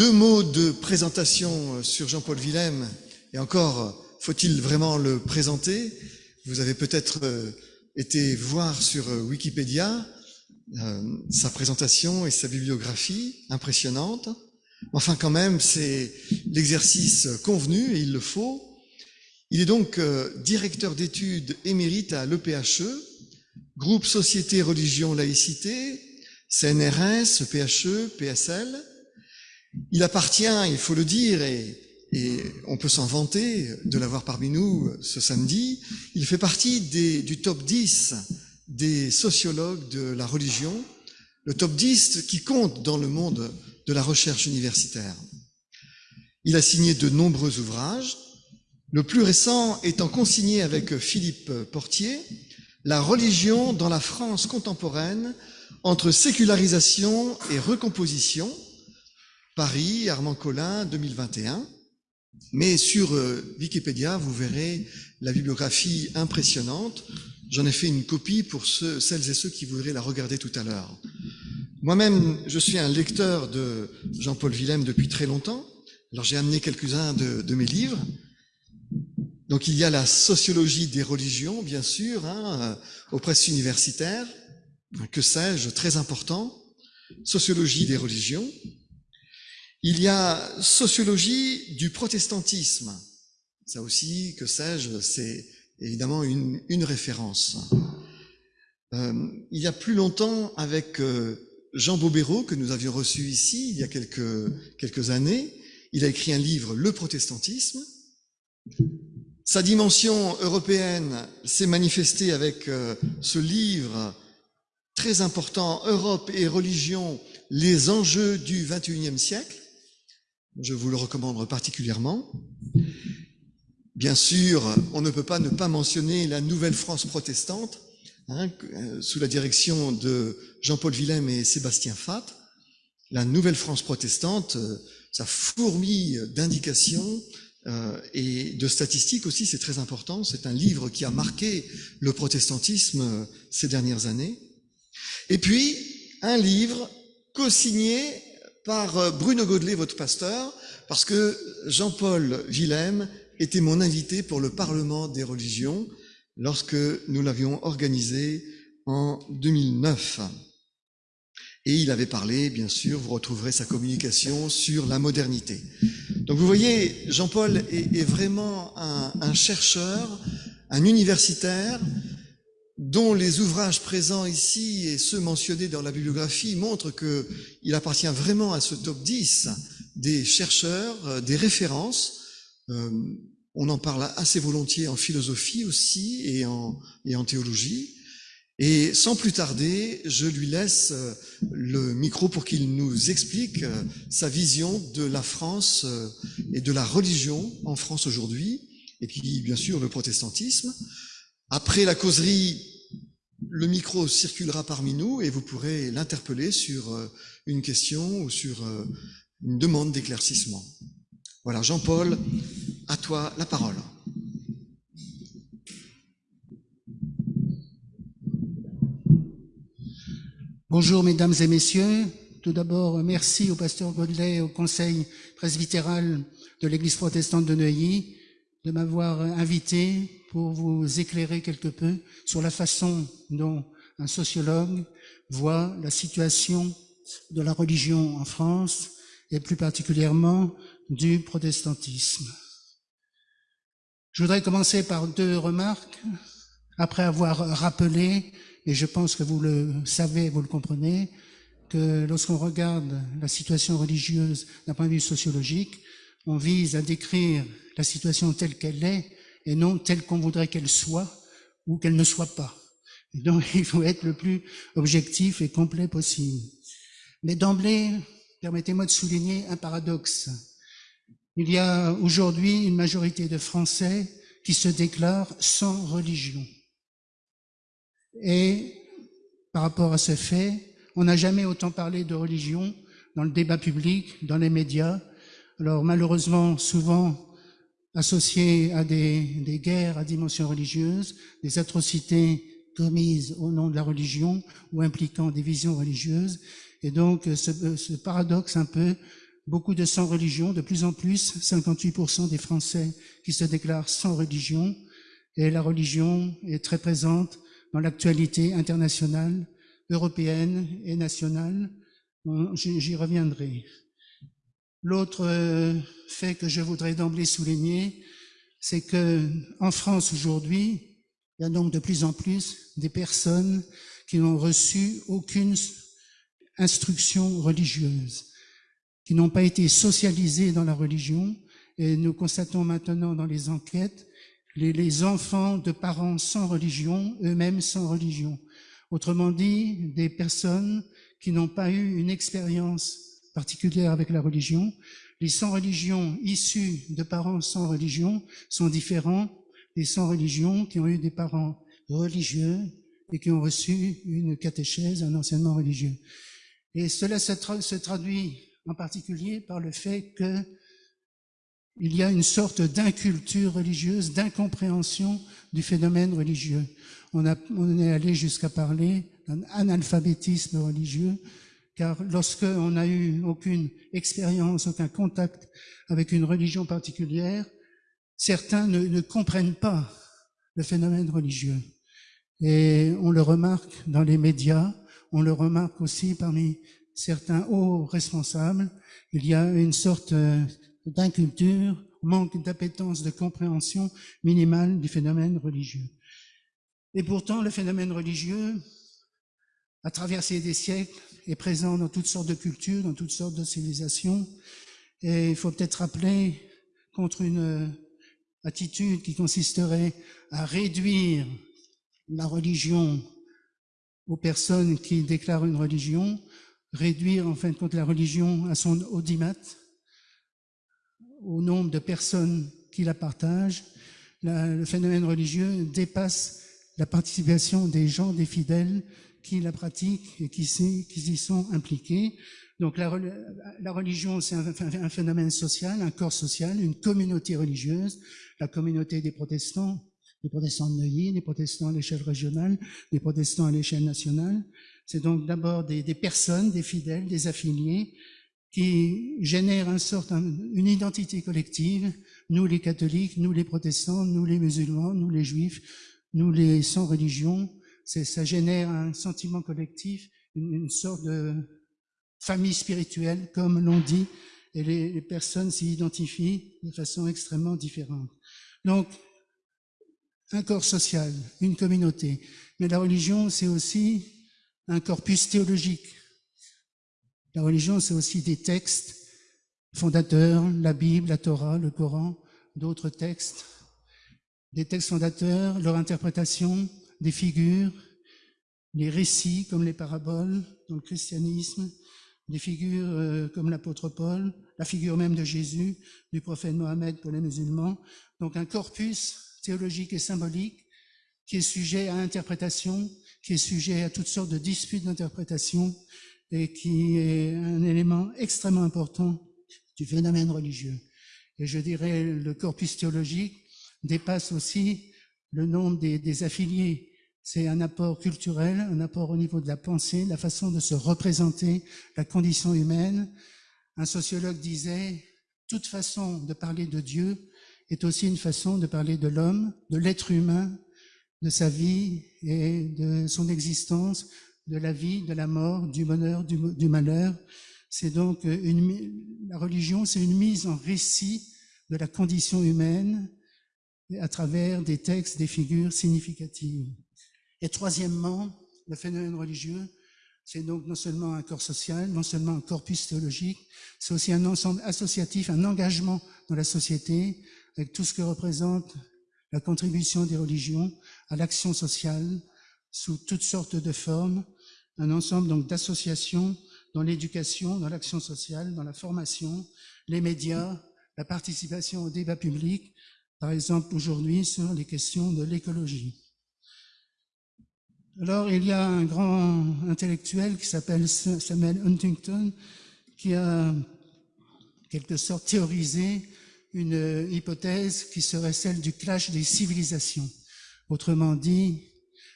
Deux mots de présentation sur Jean-Paul Willem, et encore, faut-il vraiment le présenter? Vous avez peut-être été voir sur Wikipédia sa présentation et sa bibliographie impressionnante. Enfin, quand même, c'est l'exercice convenu et il le faut. Il est donc euh, directeur d'études émérite à l'EPHE, groupe Société, Religion, Laïcité, CNRS, EPHE, PSL. Il appartient, il faut le dire, et, on peut s'en vanter de l'avoir parmi nous ce samedi, il fait partie du top 10 des sociologues de la religion, le top 10 qui compte dans le monde de la recherche universitaire. Il a signé de nombreux ouvrages, le plus récent étant consigné avec Philippe Portier, La religion dans la France contemporaine entre sécularisation et recomposition, Paris, Armand Collin, 2021. Mais sur euh, Wikipédia, vous verrez la bibliographie impressionnante. J'en ai fait une copie pour celles et ceux qui voudraient la regarder tout à l'heure. Moi-même, je suis un lecteur de Jean-Paul Willem depuis très longtemps. Alors j'ai amené quelques-uns de, mes livres. Donc il y a la sociologie des religions, bien sûr, hein, aux presses universitaires, que sais-je, très important. Sociologie des religions. Il y a sociologie du protestantisme. Ça aussi, que sais-je, c'est évidemment une, référence. Euh, il y a plus longtemps, avec euh, Jean Bobéro, que nous avions reçu ici il y a quelques, quelques années. Il a écrit un livre, Le protestantisme. Sa dimension européenne s'est manifestée avec euh, ce livre très important, Europe et religion, les enjeux du XXIe siècle. Je vous le recommande particulièrement. Bien sûr, on ne peut pas ne pas mentionner la nouvelle France protestante, Hein, euh, sous la direction de Jean-Paul Willem et Sébastien Fatt, la nouvelle France protestante, euh, ça fourmille d'indications euh, et de statistiques aussi, c'est très important. C'est un livre qui a marqué le protestantisme ces dernières années. Et puis, un livre co-signé par Bruno Godelet, votre pasteur, parce que Jean-Paul Willem était mon invité pour le Parlement des religions lorsque nous l'avions organisé en 2009. Et il avait parlé, bien sûr, vous retrouverez sa communication sur la modernité. Donc vous voyez, Jean-Paul est, vraiment un, chercheur, un universitaire, dont les ouvrages présents ici et ceux mentionnés dans la bibliographie montrent qu'il appartient vraiment à ce top 10 des chercheurs, euh, des références, euh, on en parle assez volontiers en philosophie aussi et en, et en théologie. Et sans plus tarder, je lui laisse euh, le micro pour qu'il nous explique sa vision de la France et de la religion en France aujourd'hui, et puis bien sûr le protestantisme. Après la causerie, le micro circulera parmi nous et vous pourrez l'interpeller sur une question ou sur une demande d'éclaircissement. Voilà, Jean-Paul, à toi la parole. Bonjour mesdames et messieurs. Tout d'abord, merci au pasteur Godelet et au conseil presbytéral de l'église protestante de Neuilly de m'avoir invité pour vous éclairer quelque peu sur la façon dont un sociologue voit la situation de la religion en France et plus particulièrement du protestantisme. Je voudrais commencer par deux remarques, après avoir rappelé, et je pense que vous le savez, vous le comprenez, que lorsqu'on regarde la situation religieuse d'un point de vue sociologique, on vise à décrire la situation telle qu'elle est et non telle qu'on voudrait qu'elle soit ou qu'elle ne soit pas. Donc il faut être le plus objectif et complet possible. Mais d'emblée, permettez-moi de souligner un paradoxe. Il y a aujourd'hui une majorité de Français qui se déclarent sans religion. Et par rapport à ce fait, on n'a jamais autant parlé de religion dans le débat public, dans les médias. Alors malheureusement, souvent associé à des, des guerres à dimension religieuse, des atrocités commises au nom de la religion ou impliquant des visions religieuses. Et donc ce, ce paradoxe un peu beaucoup de sans religion, de plus en plus, 58% des Français qui se déclarent sans religion, et la religion est très présente dans l'actualité internationale, européenne et nationale. J'y reviendrai. L'autre euh, fait que je voudrais d'emblée souligner, c'est que en France aujourd'hui, il y a donc de plus en plus des personnes qui n'ont reçu aucune instruction religieuse, qui n'ont pas été socialisées dans la religion. Et nous constatons maintenant dans les enquêtes les, les enfants de parents sans religion, eux-mêmes sans religion. Autrement dit, des personnes qui n'ont pas eu une expérience particulière avec la religion. Les sans religion issus de parents sans religion sont différents des sans religion qui ont eu des parents religieux et qui ont reçu une catéchèse, un enseignement religieux. Et cela se, traduit en particulier par le fait que il y a une sorte d'inculture religieuse, d'incompréhension du phénomène religieux. On, on est allé jusqu'à parler d'un analphabétisme religieux, car lorsqu'on n'a eu aucune expérience, aucun contact avec une religion particulière, certains ne, ne comprennent pas le phénomène religieux. Et on le remarque dans les médias, on le remarque aussi parmi certains hauts responsables. Il y a une sorte euh, d'inculture, manque d'appétence, de compréhension minimale du phénomène religieux. Et pourtant, le phénomène religieux, à traverser des siècles, est présent dans toutes sortes de cultures, dans toutes sortes de civilisations. Et il faut peut-être rappeler contre une attitude qui consisterait à réduire la religion aux personnes qui déclarent une religion, réduire en fin de compte la religion à son audimat, au nombre de personnes qui la partagent. le phénomène religieux dépasse la participation des gens, des fidèles qui la pratiquent et qui, y sont impliqués. Donc la, religion, c'est un, phénomène social, un corps social, une communauté religieuse, la communauté des protestants, des protestants de Neuilly, des protestants à l'échelle régionale, des protestants à l'échelle nationale. C'est donc d'abord des, des, personnes, des fidèles, des affiliés, qui génèrent une sorte, une identité collective, nous les catholiques, nous les protestants, nous les musulmans, nous les juifs, nous les sans religion, ça génère un sentiment collectif, une, sorte de famille spirituelle, comme l'on dit, et les, les personnes s'y identifient de façon extrêmement différente. Donc, un corps social, une communauté. Mais la religion, c'est aussi un corpus théologique. La religion, c'est aussi des textes fondateurs, la Bible, la Torah, le Coran, d'autres textes, des textes fondateurs, leur interprétation, des figures, les récits comme les paraboles dans le christianisme, des figures euh, comme l'apôtre Paul, la figure même de Jésus, du prophète Mohammed pour les musulmans. Donc un corpus théologique et symbolique qui est sujet à interprétation, qui est sujet à toutes sortes de disputes d'interprétation et qui est un élément extrêmement important du phénomène religieux. Et je dirais le corpus théologique dépasse aussi le nombre des, des affiliés c'est un apport culturel, un apport au niveau de la pensée, la façon de se représenter la condition humaine. Un sociologue disait, toute façon de parler de Dieu est aussi une façon de parler de l'homme, de l'être humain, de sa vie et de son existence, de la vie, de la mort, du bonheur, du, malheur. C'est donc une, la religion, c'est une mise en récit de la condition humaine à travers des textes, des figures significatives. Et troisièmement, le phénomène religieux, c'est donc non seulement un corps social, non seulement un corpus théologique, c'est aussi un ensemble associatif, un engagement dans la société, avec tout ce que représente la contribution des religions à l'action sociale sous toutes sortes de formes, un ensemble donc d'associations dans l'éducation, dans l'action sociale, dans la formation, les médias, la participation au débat public, par exemple aujourd'hui sur les questions de l'écologie. Alors, il y a un grand intellectuel qui s'appelle Samuel Huntington qui a, quelque sorte, théorisé une hypothèse qui serait celle du clash des civilisations. Autrement dit,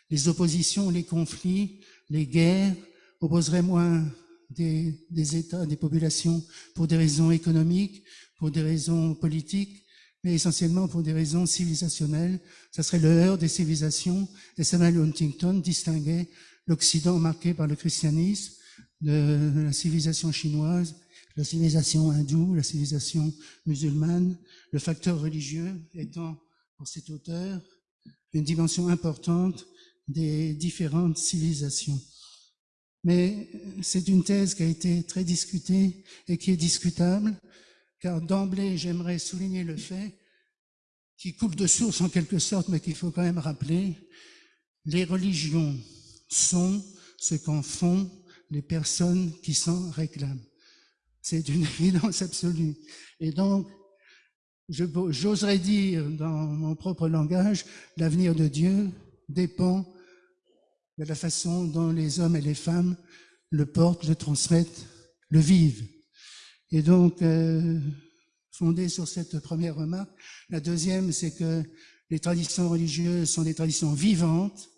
les oppositions, les conflits, les guerres opposeraient moins des, des États, des populations pour des raisons économiques, pour des raisons politiques, mais essentiellement pour des raisons civilisationnelles. Ça serait le heurt des civilisations. Et Samuel Huntington distinguait l'Occident marqué par le christianisme de la civilisation chinoise, la civilisation hindoue, la civilisation musulmane, le facteur religieux étant pour cet auteur une dimension importante des différentes civilisations. Mais c'est une thèse qui a été très discutée et qui est discutable, car d'emblée, j'aimerais souligner le fait qui coule de source en quelque sorte, mais qu'il faut quand même rappeler, les religions sont ce qu'en font les personnes qui s'en réclament. C'est une évidence absolue. Et donc, j'oserais dire dans mon propre langage, l'avenir de Dieu dépend de la façon dont les hommes et les femmes le portent, le transmettent, le vivent. Et donc, euh, fondé sur cette première remarque, la deuxième, c'est que les traditions religieuses sont des traditions vivantes.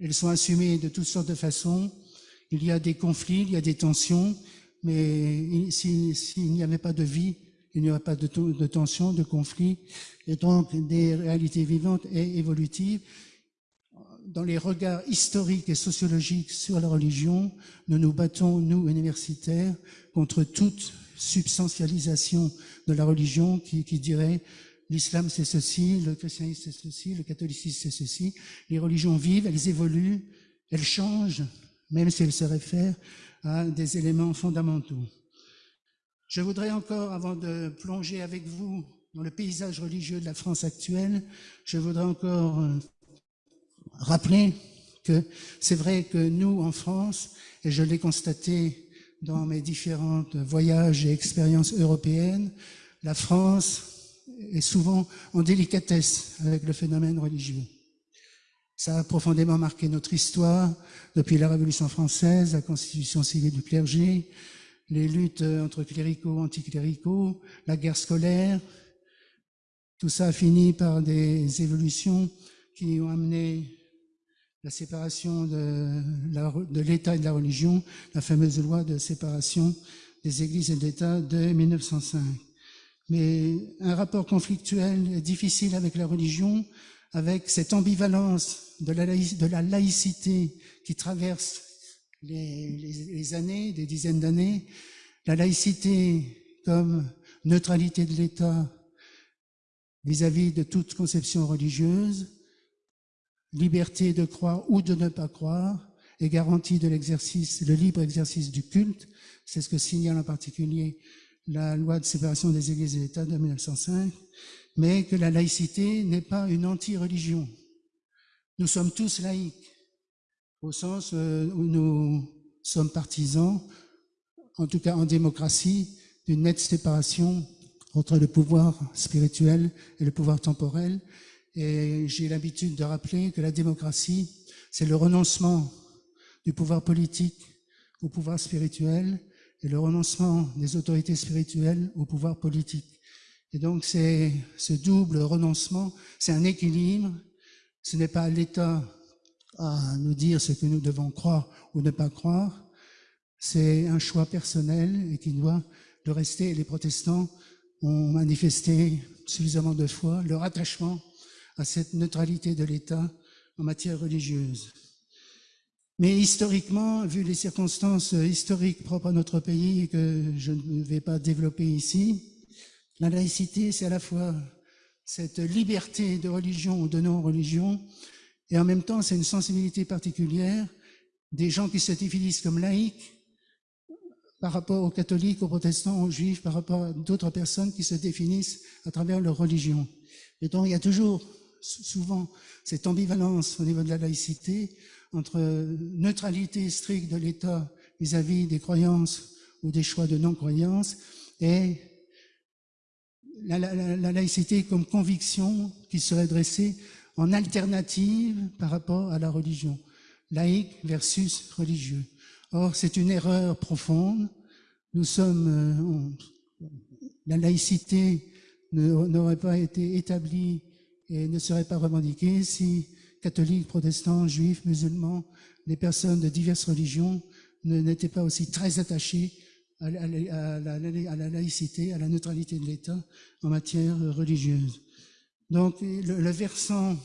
Elles sont assumées de toutes sortes de façons. Il y a des conflits, il y a des tensions, mais s'il n'y avait pas de vie, il n'y aurait pas de, de tension, de conflit, et donc des réalités vivantes et évolutives dans les regards historiques et sociologiques sur la religion, nous nous battons, nous, universitaires, contre toute substantialisation de la religion qui, qui dirait l'islam c'est ceci, le christianisme c'est ceci, le catholicisme c'est ceci. Les religions vivent, elles évoluent, elles changent, même si elles se réfèrent à des éléments fondamentaux. Je voudrais encore, avant de plonger avec vous dans le paysage religieux de la France actuelle, je voudrais encore euh, rappeler que c'est vrai que nous, en France, et je l'ai constaté dans mes différents voyages et expériences européennes, la France est souvent en délicatesse avec le phénomène religieux. Ça a profondément marqué notre histoire depuis la Révolution française, la constitution civile du clergé, les luttes entre cléricaux, anticléricaux, la guerre scolaire. Tout ça a fini par des évolutions qui ont amené la séparation de l'État et de la religion, la fameuse loi de séparation des églises et de l'État de 1905. Mais un rapport conflictuel et difficile avec la religion, avec cette ambivalence de la, laïcité qui traverse les années, des dizaines d'années, la laïcité comme neutralité de l'État vis-à-vis de toute conception religieuse, liberté de croire ou de ne pas croire et garantie de l'exercice, le libre exercice du culte. C'est ce que signale en particulier la loi de séparation des églises et l'État de 1905, mais que la laïcité n'est pas une anti-religion. Nous sommes tous laïcs, au sens euh, où nous sommes partisans, en tout cas en démocratie, d'une nette séparation entre le pouvoir spirituel et le pouvoir temporel, et j'ai l'habitude de rappeler que la démocratie, c'est le renoncement du pouvoir politique au pouvoir spirituel et le renoncement des autorités spirituelles au pouvoir politique. Et donc c'est ce double renoncement, c'est un équilibre. Ce n'est pas l'État à nous dire ce que nous devons croire ou ne pas croire. C'est un choix personnel et qui doit le rester. Les protestants ont manifesté suffisamment de fois leur attachement à cette neutralité de l'État en matière religieuse. Mais historiquement, vu les circonstances historiques propres à notre pays que je ne vais pas développer ici, la laïcité, c'est à la fois cette liberté de religion ou de non-religion, et en même temps, c'est une sensibilité particulière des gens qui se définissent comme laïcs par rapport aux catholiques, aux protestants, aux juifs, par rapport à d'autres personnes qui se définissent à travers leur religion. Et donc, il y a toujours souvent cette ambivalence au niveau de la laïcité entre neutralité stricte de l'État vis-à-vis des croyances ou des choix de non-croyance et la, laïcité comme conviction qui serait dressée en alternative par rapport à la religion, laïque versus religieux. Or, c'est une erreur profonde. Nous sommes, euh, la laïcité n'aurait pas été établie et ne serait pas revendiqué si catholiques, protestants, juifs, musulmans, les personnes de diverses religions n'étaient pas aussi très attachés à la, laïcité, à la neutralité de l'État en matière religieuse. Donc le, le, versant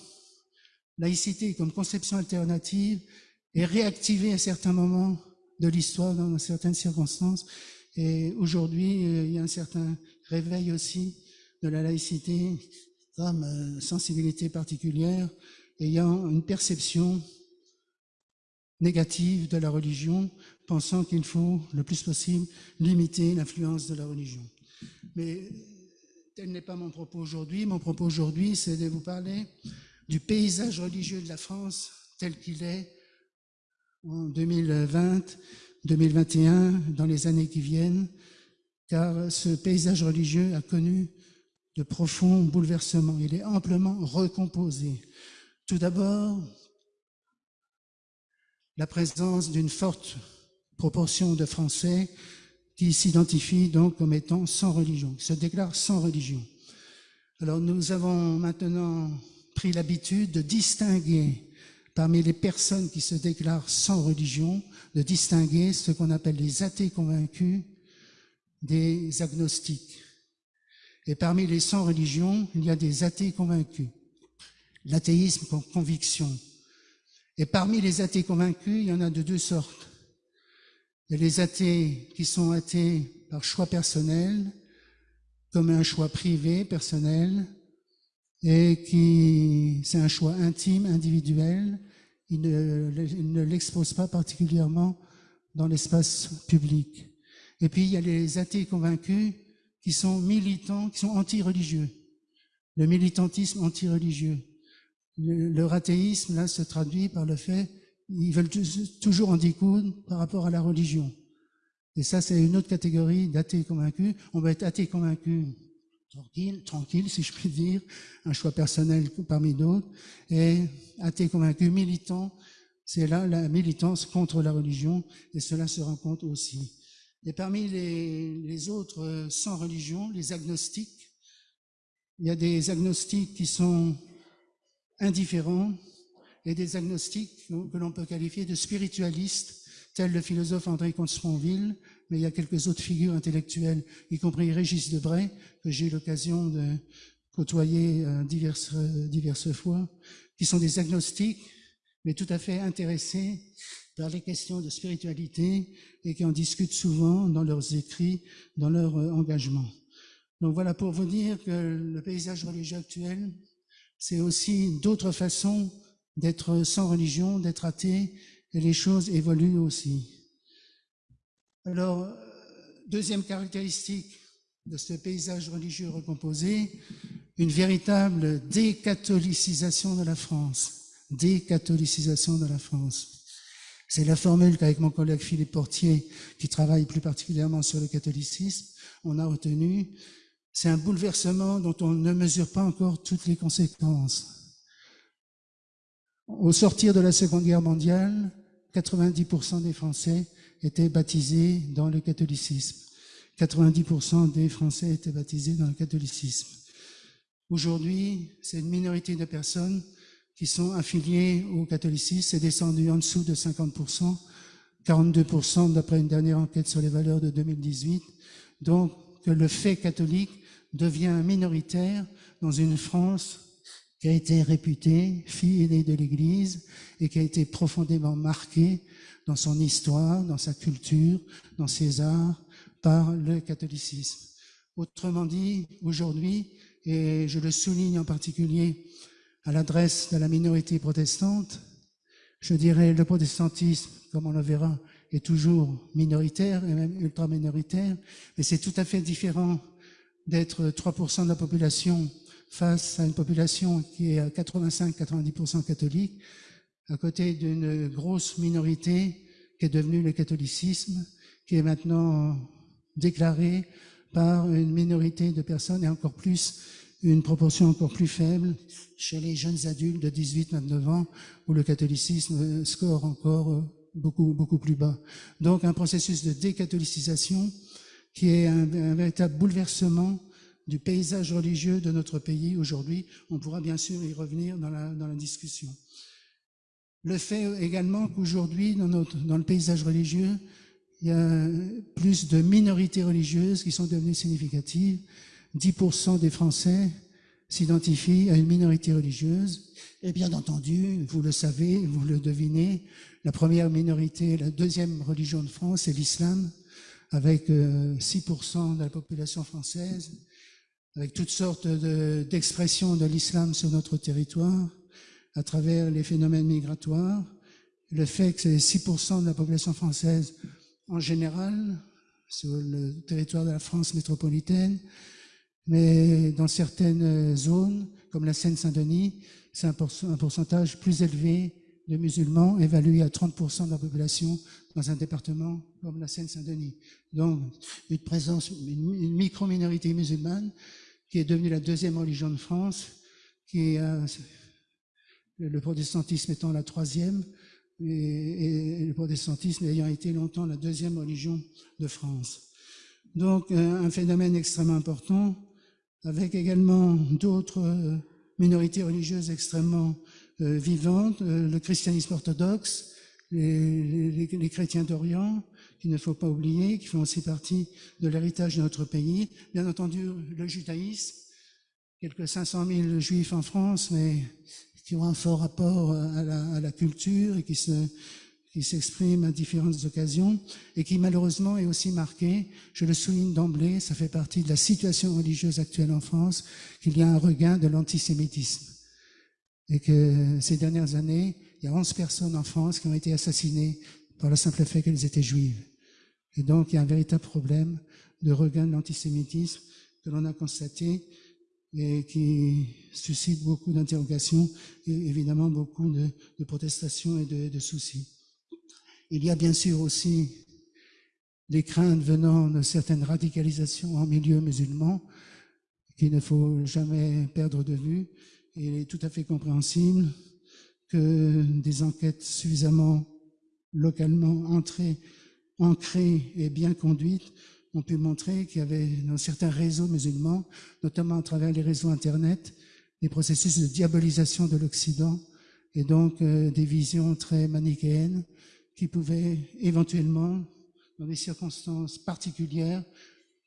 laïcité comme conception alternative est réactivé à certains moments de l'histoire dans certaines circonstances. Et aujourd'hui, euh, il y a un certain réveil aussi de la laïcité euh, sensibilité particulière, ayant une perception négative de la religion, pensant qu'il faut le plus possible limiter l'influence de la religion. Mais tel n'est pas mon propos aujourd'hui. Mon propos aujourd'hui, c'est de vous parler du paysage religieux de la France tel qu'il est en 2020, 2021, dans les années qui viennent, car ce paysage religieux a connu de profonds bouleversements. Il est amplement recomposé. Tout d'abord, la présence d'une forte proportion de Français qui s'identifient donc comme étant sans religion, qui se déclarent sans religion. Alors nous avons maintenant pris l'habitude de distinguer parmi les personnes qui se déclarent sans religion, de distinguer ce qu'on appelle les athées convaincus des agnostiques. Et parmi les sans religion, il y a des athées convaincus. L'athéisme comme conviction. Et parmi les athées convaincus, il y en a de deux sortes. Il y a les athées qui sont athées par choix personnel, comme un choix privé, personnel, et qui c'est un choix intime, individuel. Il ne, l'expose pas particulièrement dans l'espace public. Et puis il y a les athées convaincus qui sont militants, qui sont anti-religieux. Le militantisme anti-religieux. Leur athéisme, là, se traduit par le fait ils veulent toujours en découdre par rapport à la religion. Et ça, c'est une autre catégorie d'athées convaincus. On va être athée convaincu tranquille, tranquille, si je puis dire, un choix personnel parmi d'autres, et athée convaincu, militant, c'est là la militance contre la religion, et cela se rencontre aussi. Et parmi les, autres sans religion, les agnostiques, il y a des agnostiques qui sont indifférents et des agnostiques que l'on peut qualifier de spiritualistes, tels le philosophe André Comte-Sponville, mais il y a quelques autres figures intellectuelles, y compris Régis Debray, que j'ai eu l'occasion de côtoyer euh, diverses, diverses fois, qui sont des agnostiques, mais tout à fait intéressés par les questions de spiritualité et qui en discutent souvent dans leurs écrits, dans leur euh, engagement. Donc voilà pour vous dire que le paysage religieux actuel, c'est aussi d'autres façons d'être sans religion, d'être athée, et les choses évoluent aussi. Alors, deuxième caractéristique de ce paysage religieux recomposé, une véritable décatholicisation de la France. Décatholicisation de la France. C'est la formule qu'avec mon collègue Philippe Portier, qui travaille plus particulièrement sur le catholicisme, on a retenu. C'est un bouleversement dont on ne mesure pas encore toutes les conséquences. Au sortir de la Seconde Guerre mondiale, 90% des Français étaient baptisés dans le catholicisme. 90% des Français étaient baptisés dans le catholicisme. Aujourd'hui, c'est une minorité de personnes qui sont affiliées au catholicisme. C'est descendu en dessous de 50%, 42% d'après une dernière enquête sur les valeurs de 2018. Donc, que le fait catholique devient minoritaire dans une France qui a été réputée fille aînée de l'Église et qui a été profondément marquée dans son histoire, dans sa culture, dans ses arts, par le catholicisme. Autrement dit, aujourd'hui, et je le souligne en particulier à l'adresse de la minorité protestante, je dirais le protestantisme, comme on le verra, est toujours minoritaire et même ultra minoritaire, mais c'est tout à fait différent d'être 3% de la population face à une population qui est à 85-90% catholique, à côté d'une grosse minorité qui est devenue le catholicisme, qui est maintenant déclaré par une minorité de personnes et encore plus une proportion encore plus faible chez les jeunes adultes de 18-29 ans où le catholicisme score encore beaucoup, beaucoup plus bas. Donc un processus de décatholicisation qui est un, véritable bouleversement du paysage religieux de notre pays aujourd'hui. On pourra bien sûr y revenir dans la, dans la discussion. Le fait également qu'aujourd'hui, dans, dans le paysage religieux, il y a plus de minorités religieuses qui sont devenues significatives. 10% des Français s'identifient à une minorité religieuse. Et bien entendu, vous le savez, vous le devinez, la première minorité, la deuxième religion de France, c'est l'islam, avec 6% euh, de la population française, avec toutes sortes d'expressions de, l'islam sur notre territoire, à travers les phénomènes migratoires, le fait que c'est 6% de la population française en général sur le territoire de la France métropolitaine, mais dans certaines zones, comme la Seine-Saint-Denis, c'est un, pourcentage plus élevé de musulmans, évalué à 30% de la population dans un département comme la Seine-Saint-Denis. Donc, une présence, une micro-minorité musulmane qui est devenue la deuxième religion de France, euh, le protestantisme étant la troisième, et, le protestantisme ayant été longtemps la deuxième religion de France. Donc, euh, un phénomène extrêmement important, avec également d'autres euh, minorités religieuses extrêmement euh, vivantes, euh, le christianisme orthodoxe, les, chrétiens d'Orient, qu'il ne faut pas oublier, qui font aussi partie de l'héritage de notre pays. Bien entendu, le judaïsme, quelques 500 000 juifs en France, mais qui ont un fort rapport à la, à la culture et qui se qui s'exprime à différentes occasions et qui malheureusement est aussi marqué, je le souligne d'emblée, ça fait partie de la situation religieuse actuelle en France, qu'il y a un regain de l'antisémitisme. Et que ces dernières années, il y a 11 personnes en France qui ont été assassinées par le simple fait qu'elles étaient juives. Et donc il y a un véritable problème de regain de l'antisémitisme que l'on a constaté et qui suscite beaucoup d'interrogations et évidemment beaucoup de, protestations et de soucis. Il y a bien sûr aussi des craintes venant de certaines radicalisations en milieu musulman qu'il ne faut jamais perdre de vue. Et il est tout à fait compréhensible que des enquêtes suffisamment localement entrées, ancrées et bien conduites ont pu montrer qu'il y avait dans certains réseaux musulmans, notamment à travers les réseaux Internet, des processus de diabolisation de l'Occident et donc euh, des visions très manichéennes qui pouvaient éventuellement, dans des circonstances particulières,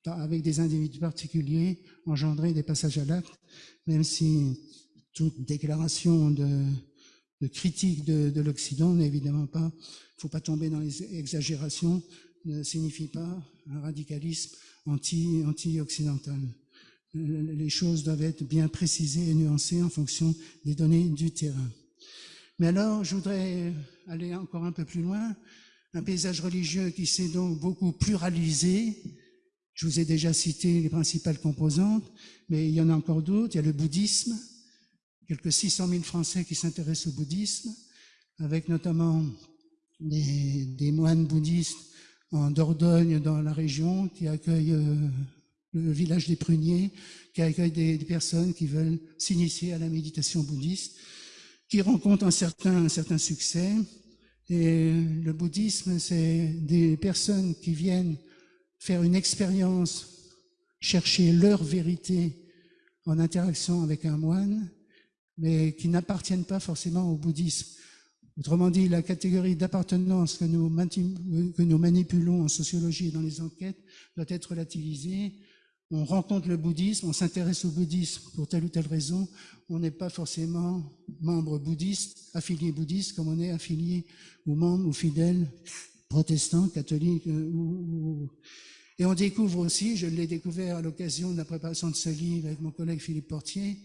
avec des individus particuliers, engendrer des passages à l'acte, même si toute déclaration de, critique de, de l'Occident n'est évidemment pas, il ne faut pas tomber dans les exagérations, ne signifie pas un radicalisme anti, anti-occidental. Les choses doivent être bien précisées et nuancées en fonction des données du terrain. Mais alors, je voudrais aller encore un peu plus loin. Un paysage religieux qui s'est donc beaucoup pluralisé. Je vous ai déjà cité les principales composantes, mais il y en a encore d'autres. Il y a le bouddhisme, quelques 600 000 Français qui s'intéressent au bouddhisme, avec notamment des, moines bouddhistes en Dordogne, dans la région, qui accueillent euh, le village des pruniers, qui accueillent des personnes qui veulent s'initier à la méditation bouddhiste qui rencontre un certain, succès. Et le bouddhisme, c'est des personnes qui viennent faire une expérience, chercher leur vérité en interaction avec un moine, mais qui n'appartiennent pas forcément au bouddhisme. Autrement dit, la catégorie d'appartenance que nous manipulons en sociologie et dans les enquêtes doit être relativisée on rencontre le bouddhisme, on s'intéresse au bouddhisme pour telle ou telle raison, on n'est pas forcément membre bouddhiste, affilié bouddhiste, comme on est affilié ou membre ou fidèle protestant, catholique. Euh, et on découvre aussi, je l'ai découvert à l'occasion de la préparation de ce livre avec mon collègue Philippe Portier,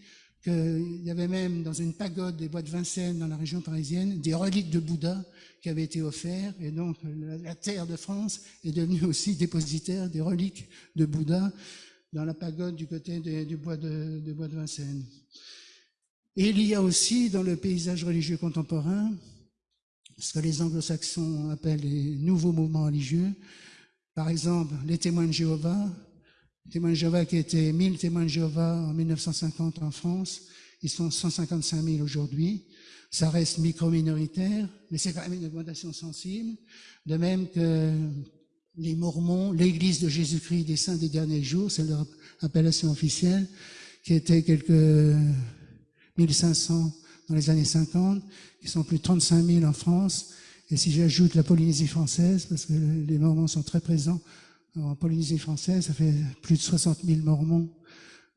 qu'il y avait même dans une pagode des bois de Vincennes dans la région parisienne des reliques de Bouddha qui avaient été offertes. Et donc la terre de France est devenue aussi dépositaire des reliques de Bouddha dans la pagode du côté du bois de, bois de Vincennes. Et il y a aussi dans le paysage religieux contemporain ce que les anglo-saxons appellent les nouveaux mouvements religieux. Par exemple, les témoins de Jéhovah, les témoins de Jéhovah qui étaient 1000 témoins de Jéhovah en 1950 en France, ils sont 155 000 aujourd'hui. Ça reste micro-minoritaire, mais c'est quand même une augmentation sensible. De même que les Mormons, l'Église de Jésus-Christ des Saints des derniers jours, c'est leur appellation officielle, qui était quelques 1500 dans les années 50, qui sont plus de 35 000 en France. Et si j'ajoute la Polynésie française, parce que les Mormons sont très présents en Polynésie française, ça fait plus de 60 000 Mormons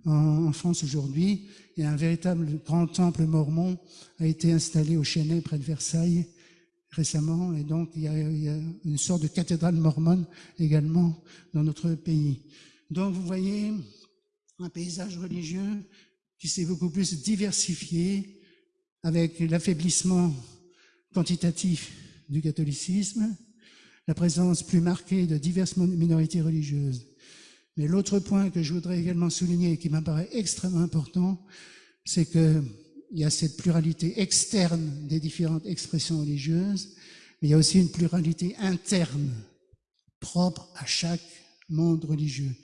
en France aujourd'hui. Et un véritable grand temple mormon a été installé au Chênay, près de Versailles, récemment. Et donc, il y, a, une sorte de cathédrale mormone également dans notre pays. Donc, vous voyez un paysage religieux qui s'est beaucoup plus diversifié avec l'affaiblissement quantitatif du catholicisme, la présence plus marquée de diverses minorités religieuses. Mais l'autre point que je voudrais également souligner et qui m'apparaît extrêmement important, c'est qu'il y a cette pluralité externe des différentes expressions religieuses, mais il y a aussi une pluralité interne propre à chaque monde religieux,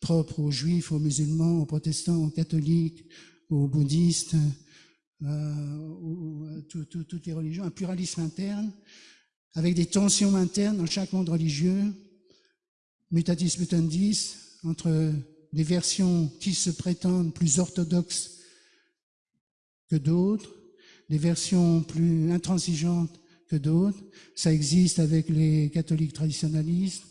propre aux juifs, aux musulmans, aux protestants, aux catholiques, aux bouddhistes, euh, ou, toutes les religions, un pluralisme interne, avec des tensions internes dans chaque monde religieux, mutatis mutandis, entre des versions qui se prétendent plus orthodoxes que d'autres, des versions plus intransigeantes que d'autres. Ça existe avec les catholiques traditionnalistes,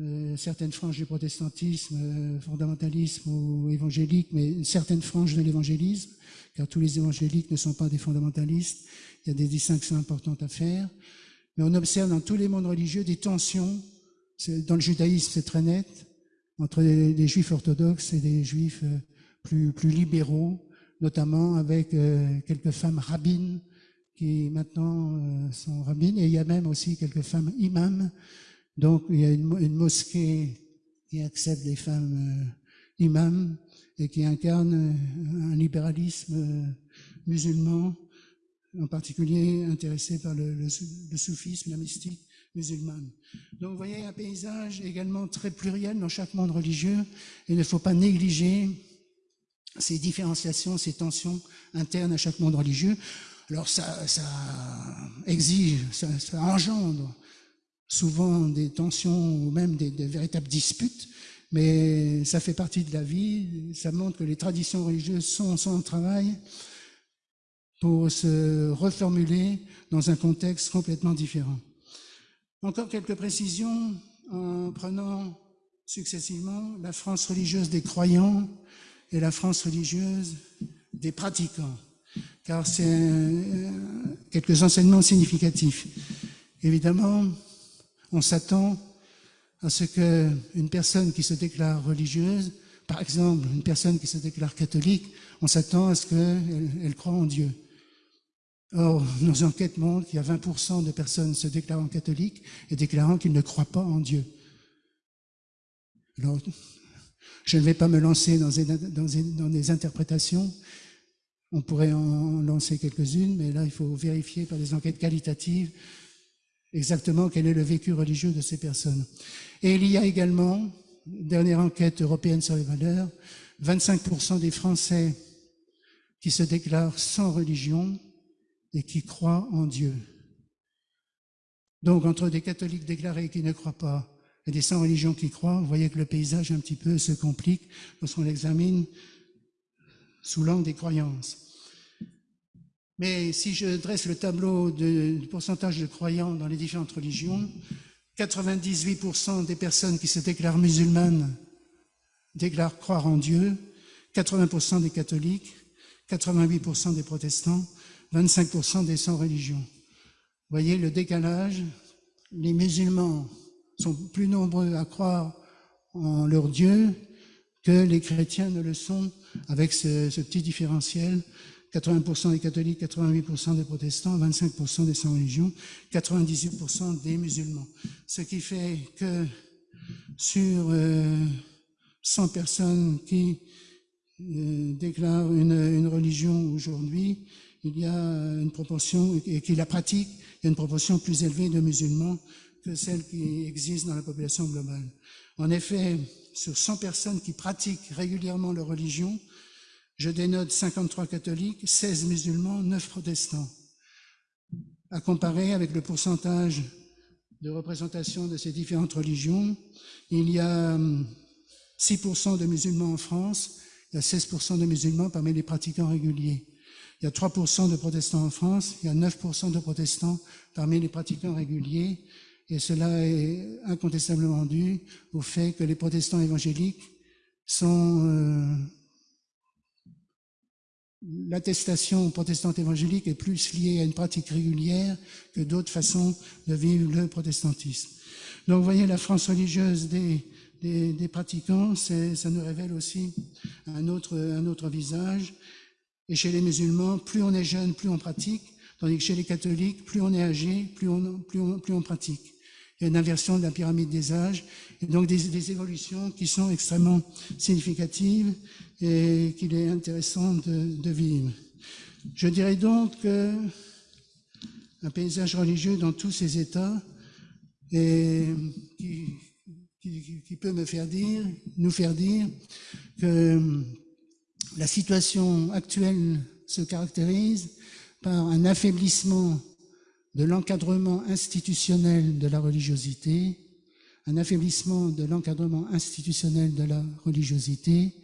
euh, certaines franges du protestantisme, euh, fondamentalisme ou évangélique, mais certaines franges de l'évangélisme, car tous les évangéliques ne sont pas des fondamentalistes. Il y a des distinctions importantes à faire. Mais on observe dans tous les mondes religieux des tensions. Dans le judaïsme, c'est très net entre les, juifs orthodoxes et des juifs euh, plus, plus libéraux, notamment avec euh, quelques femmes rabbines qui maintenant euh, sont rabbines, et il y a même aussi quelques femmes imams. Donc il y a une, mosquée qui accepte les femmes imams et qui incarne un libéralisme musulman, en particulier intéressé par le, le, soufisme, la mystique musulmane. Donc vous voyez un paysage également très pluriel dans chaque monde religieux. Il ne faut pas négliger ces différenciations, ces tensions internes à chaque monde religieux. Alors ça, ça exige, ça, engendre souvent des tensions ou même des, des, véritables disputes, mais ça fait partie de la vie. Ça montre que les traditions religieuses sont, sont en travail pour se reformuler dans un contexte complètement différent. Encore quelques précisions en prenant successivement la France religieuse des croyants et la France religieuse des pratiquants, car c'est quelques enseignements significatifs. Évidemment, on s'attend à ce qu'une personne qui se déclare religieuse, par exemple une personne qui se déclare catholique, on s'attend à ce qu'elle elle croit en Dieu. Or, nos enquêtes montrent qu'il y a 20% de personnes se déclarant catholiques et déclarant qu'ils ne croient pas en Dieu. Alors, je ne vais pas me lancer dans des, interprétations. On pourrait en lancer quelques-unes, mais là, il faut vérifier par des enquêtes qualitatives exactement quel est le vécu religieux de ces personnes. Et il y a également, dernière enquête européenne sur les valeurs, 25% des Français qui se déclarent sans religion et qui croient en Dieu. Donc, entre des catholiques déclarés qui ne croient pas et des sans religion qui croient, vous voyez que le paysage un petit peu se complique lorsqu'on l'examine sous l'angle des croyances. Mais si je dresse le tableau du pourcentage de croyants dans les différentes religions, 98% des personnes qui se déclarent musulmanes déclarent croire en Dieu, 80% des catholiques, 88% des protestants, 25% des sans-religions. Vous voyez le décalage Les musulmans sont plus nombreux à croire en leur Dieu que les chrétiens ne le sont, avec ce, petit différentiel. 80% des catholiques, 88% des protestants, 25% des sans-religions, 98% des musulmans. Ce qui fait que sur euh, 100 personnes qui euh, déclarent une, une religion aujourd'hui, il y a une proportion, et qui la pratique, il y a une proportion plus élevée de musulmans que celle qui existe dans la population globale. En effet, sur 100 personnes qui pratiquent régulièrement leur religion, je dénote 53 catholiques, 16 musulmans, 9 protestants. À comparer avec le pourcentage de représentation de ces différentes religions, il y a 6% hum, de musulmans en France, il y a 16% de musulmans parmi les pratiquants réguliers. Il y a 3% de protestants en France, il y a 9% de protestants parmi les pratiquants réguliers, et cela est incontestablement dû au fait que les protestants évangéliques sont euh, l'attestation protestante évangélique est plus liée à une pratique régulière que d'autres façons de vivre le protestantisme. Donc, vous voyez, la France religieuse des, pratiquants, ça nous révèle aussi un autre, visage. Et chez les musulmans, plus on est jeune, plus on pratique, tandis que chez les catholiques, plus on est âgé, plus on, plus on pratique. Il y a une inversion de la pyramide des âges, et donc des, évolutions qui sont extrêmement significatives et qu'il est intéressant de, de, vivre. Je dirais donc que un paysage religieux dans tous ses états et qui, qui, peut me faire dire, nous faire dire que la situation actuelle se caractérise par un affaiblissement de l'encadrement institutionnel de la religiosité, un affaiblissement de l'encadrement institutionnel de la religiosité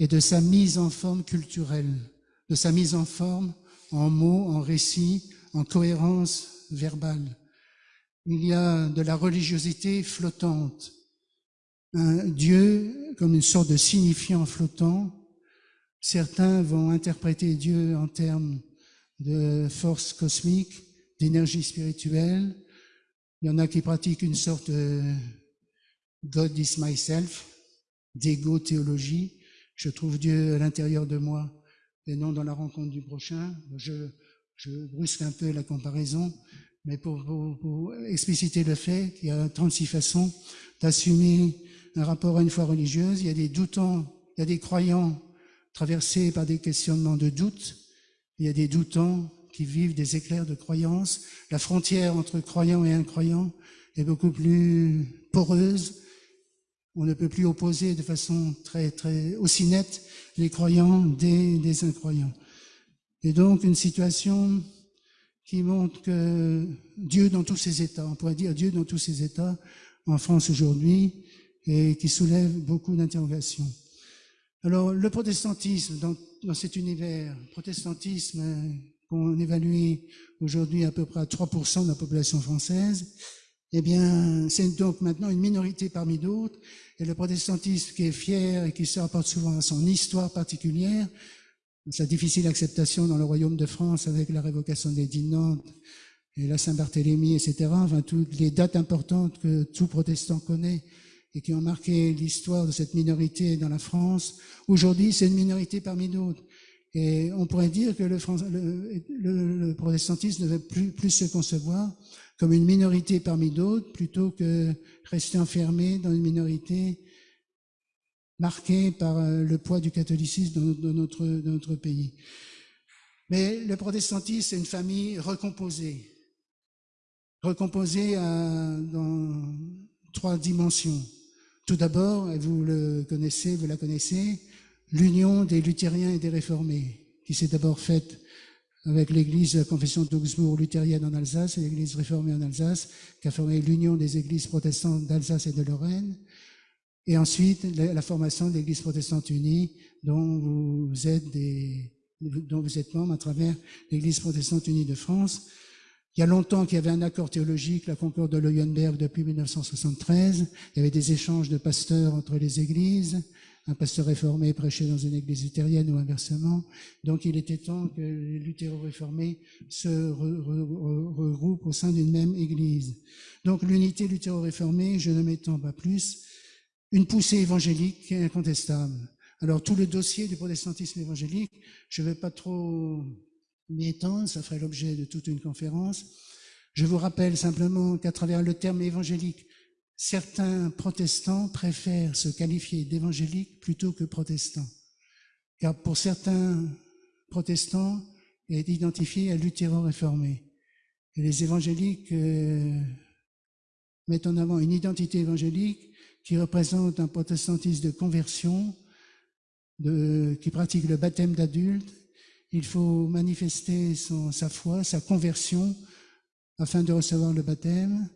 et de sa mise en forme culturelle, de sa mise en forme en mots, en récits, en cohérence verbale. Il y a de la religiosité flottante, un Dieu comme une sorte de signifiant flottant. Certains vont interpréter Dieu en termes de force cosmique, d'énergie spirituelle. Il y en a qui pratiquent une sorte de God is myself, d'égo-théologie. Je trouve Dieu à l'intérieur de moi et non dans la rencontre du prochain. Je, brusque un peu la comparaison, mais pour expliciter le fait qu'il y a 36 façons d'assumer un rapport à une foi religieuse. Il y a des doutants, il y a des croyants traversés par des questionnements de doute. Il y a des doutants qui vivent des éclairs de croyance. La frontière entre croyants et incroyants est beaucoup plus poreuse. On ne peut plus opposer de façon très, très aussi nette les croyants des, incroyants. Et donc une situation qui montre que Dieu dans tous ses états, on pourrait dire Dieu dans tous ses états en France aujourd'hui, et qui soulève beaucoup d'interrogations. Alors le protestantisme dans, dans cet univers, protestantisme qu'on évalue aujourd'hui à peu près à 3% de la population française, eh bien, c'est donc maintenant une minorité parmi d'autres. Et le protestantisme qui est fier et qui se rapporte souvent à son histoire particulière, sa difficile acceptation dans le royaume de France avec la révocation des dix Nantes et la Saint-Barthélemy, etc. Enfin, toutes les dates importantes que tout protestant connaît et qui ont marqué l'histoire de cette minorité dans la France. Aujourd'hui, c'est une minorité parmi d'autres. Et on pourrait dire que le, protestantisme ne veut plus, plus, se concevoir comme une minorité parmi d'autres, plutôt que rester enfermé dans une minorité marquée par euh, le poids du catholicisme dans, notre, pays. Mais le protestantisme, c'est une famille recomposée, recomposée dans trois dimensions. Tout d'abord, et vous le connaissez, vous la connaissez, l'union des luthériens et des réformés, qui s'est d'abord faite avec l'église confession d'Augsbourg luthérienne en Alsace et l'église réformée en Alsace, qui a formé l'union des églises protestantes d'Alsace et de Lorraine, et ensuite la, formation de l'église protestante unie, dont vous êtes des, membre à travers l'église protestante unie de France. Il y a longtemps qu'il y avait un accord théologique, la concorde de Leuenberg depuis 1973. Il y avait des échanges de pasteurs entre les églises un pasteur réformé prêchait dans une église luthérienne ou inversement. Donc il était temps que les luthéro-réformés se regroupent au sein d'une même église. Donc l'unité luthéro-réformée, je ne m'étends pas plus, une poussée évangélique incontestable. Alors tout le dossier du protestantisme évangélique, je ne vais pas trop m'y étendre, ça ferait l'objet de toute une conférence. Je vous rappelle simplement qu'à travers le terme évangélique, certains protestants préfèrent se qualifier d'évangéliques plutôt que protestants. Car pour certains protestants, est identifié à luthéro-réformé. Et les évangéliques euh, mettent en avant une identité évangélique qui représente un protestantisme de conversion, de, qui pratique le baptême d'adulte. Il faut manifester sa foi, sa conversion, afin de recevoir le baptême.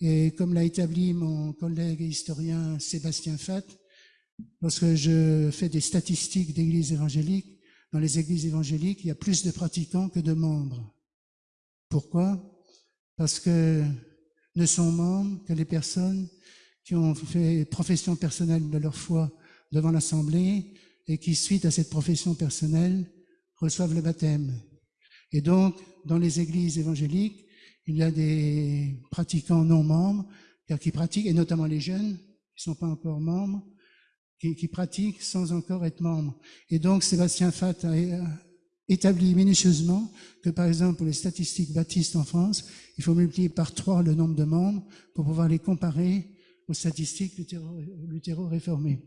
Et comme l'a établi mon collègue historien Sébastien Fatt, lorsque je fais des statistiques d'églises évangéliques, dans les églises évangéliques, il y a plus de pratiquants que de membres. Pourquoi? Parce que ne sont membres que les personnes qui ont fait profession personnelle de leur foi devant l'Assemblée et qui, suite à cette profession personnelle, reçoivent le baptême. Et donc, dans les églises évangéliques, il y a des pratiquants non membres qui pratiquent, et notamment les jeunes qui ne sont pas encore membres, qui, pratiquent sans encore être membres. Et donc, Sébastien Fat a établi minutieusement que, par exemple, pour les statistiques baptistes en France, il faut multiplier par trois le nombre de membres pour pouvoir les comparer aux statistiques luthéro-réformées.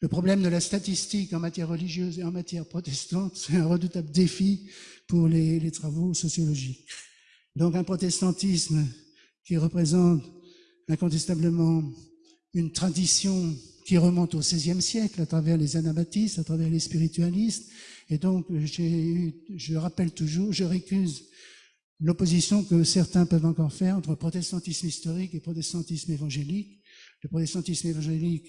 Le problème de la statistique en matière religieuse et en matière protestante, c'est un redoutable défi pour les travaux sociologiques. Donc un protestantisme qui représente incontestablement une tradition qui remonte au XVIe siècle à travers les anabaptistes, à travers les spiritualistes. Et donc, je rappelle toujours, je récuse l'opposition que certains peuvent encore faire entre protestantisme historique et protestantisme évangélique. Le protestantisme évangélique,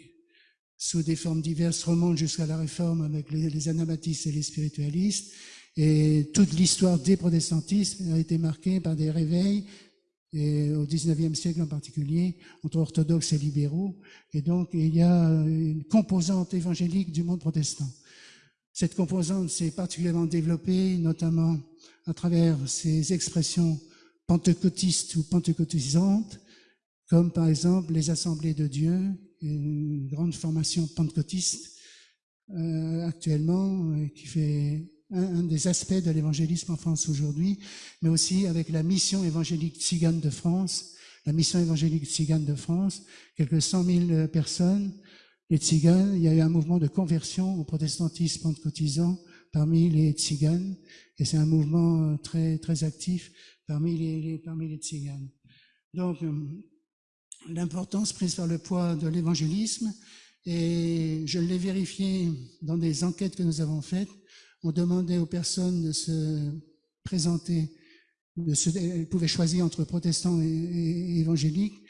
sous des formes diverses, remonte jusqu'à la réforme avec les, anabaptistes et les spiritualistes. Et toute l'histoire des protestantismes a été marquée par des réveils, et au XIXe siècle en particulier, entre orthodoxes et libéraux. Et donc, il y a une composante évangélique du monde protestant. Cette composante s'est particulièrement développée, notamment à travers ces expressions pentecôtistes ou pentecôtisantes, comme par exemple les assemblées de Dieu, une grande formation pentecôtiste euh, actuellement euh, qui fait un, des aspects de l'évangélisme en France aujourd'hui, mais aussi avec la mission évangélique tzigane de France, la mission évangélique tzigane de France, quelques cent mille personnes, les tziganes, il y a eu un mouvement de conversion au protestantisme pentecôtisant parmi les tziganes, et c'est un mouvement très très actif parmi les, parmi les tziganes. Donc, euh, l'importance prise par le poids de l'évangélisme, et je l'ai vérifié dans des enquêtes que nous avons faites. On demandait aux personnes de se présenter, de se, elles pouvaient choisir entre protestants et, évangéliques.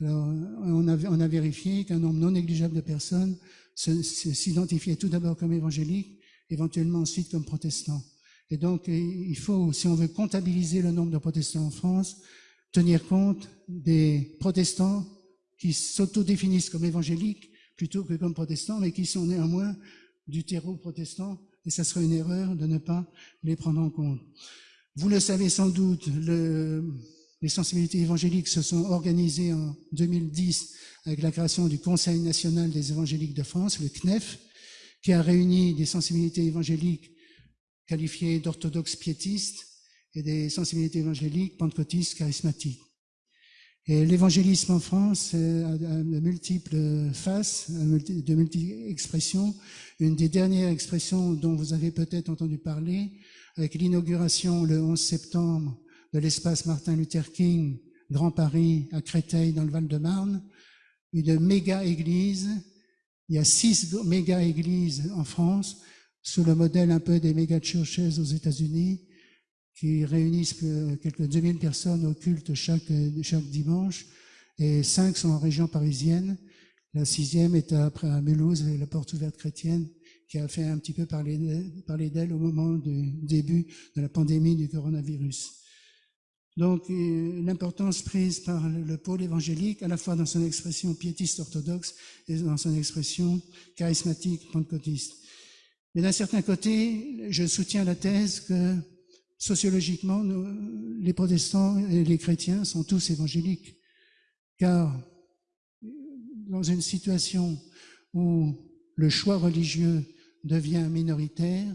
Alors, on a, on a vérifié qu'un nombre non négligeable de personnes s'identifiaient tout d'abord comme évangéliques, éventuellement ensuite comme protestants. Et donc, il faut, si on veut comptabiliser le nombre de protestants en France, tenir compte des protestants qui s'autodéfinissent comme évangéliques plutôt que comme protestants, mais qui sont néanmoins du terreau protestant, et ça serait une erreur de ne pas les prendre en compte. Vous le savez sans doute, le, les sensibilités évangéliques se sont organisées en 2010 avec la création du Conseil national des évangéliques de France, le CNEF, qui a réuni des sensibilités évangéliques qualifiées d'orthodoxes piétistes, et des sensibilités évangéliques, pentecôtistes, charismatiques. Et l'évangélisme en France a de multiples faces, de multiples expressions. Une des dernières expressions dont vous avez peut-être entendu parler, avec l'inauguration le 11 septembre de l'espace Martin Luther King, Grand Paris, à Créteil, dans le Val-de-Marne, une méga église. Il y a six méga églises en France, sous le modèle un peu des méga churches aux États-Unis, qui réunissent quelques 2000 personnes au culte chaque, chaque dimanche, et cinq sont en région parisienne. La sixième est après à Mulhouse, la porte ouverte chrétienne, qui a fait un petit peu parler, parler d'elle au moment du début de la pandémie du coronavirus. Donc, euh, l'importance prise par le pôle évangélique, à la fois dans son expression piétiste orthodoxe et dans son expression charismatique pentecôtiste. Mais d'un certain côté, je soutiens la thèse que sociologiquement, les protestants et les chrétiens sont tous évangéliques, car dans une situation où le choix religieux devient minoritaire,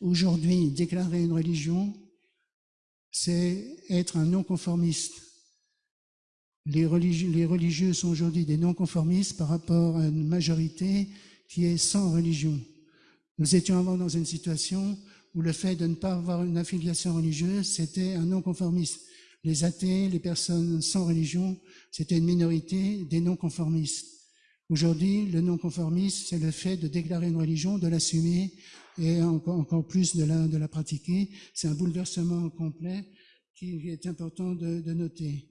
aujourd'hui, déclarer une religion, c'est être un non-conformiste. Les les religieux sont aujourd'hui des non-conformistes par rapport à une majorité qui est sans religion. Nous étions avant dans une situation où le fait de ne pas avoir une affiliation religieuse, c'était un non-conformiste. Les athées, les personnes sans religion, c'était une minorité des non-conformistes. Aujourd'hui, le non-conformisme, c'est le fait de déclarer une religion, de l'assumer et encore, plus de la, pratiquer. C'est un bouleversement complet qui est important de, de noter.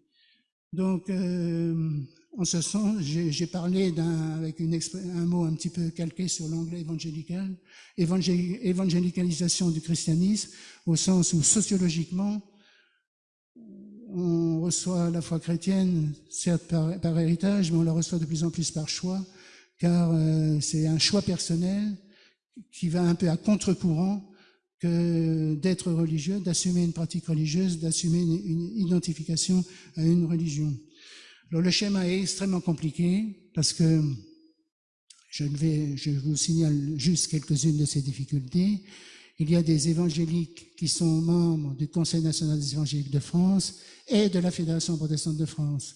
Donc, euh, en ce sens, j'ai parlé avec une, un mot un petit peu calqué sur l'anglais évangélical, évangélicalisation du christianisme, au sens où sociologiquement, on reçoit la foi chrétienne, certes par, héritage, mais on la reçoit de plus en plus par choix, car euh, c'est un choix personnel qui va un peu à contre-courant que d'être religieux, d'assumer une pratique religieuse, d'assumer une, identification à une religion. Le schéma est extrêmement compliqué parce que je, je vous signale juste quelques-unes de ces difficultés. Il y a des évangéliques qui sont membres du Conseil national des évangéliques de France et de la Fédération protestante de France.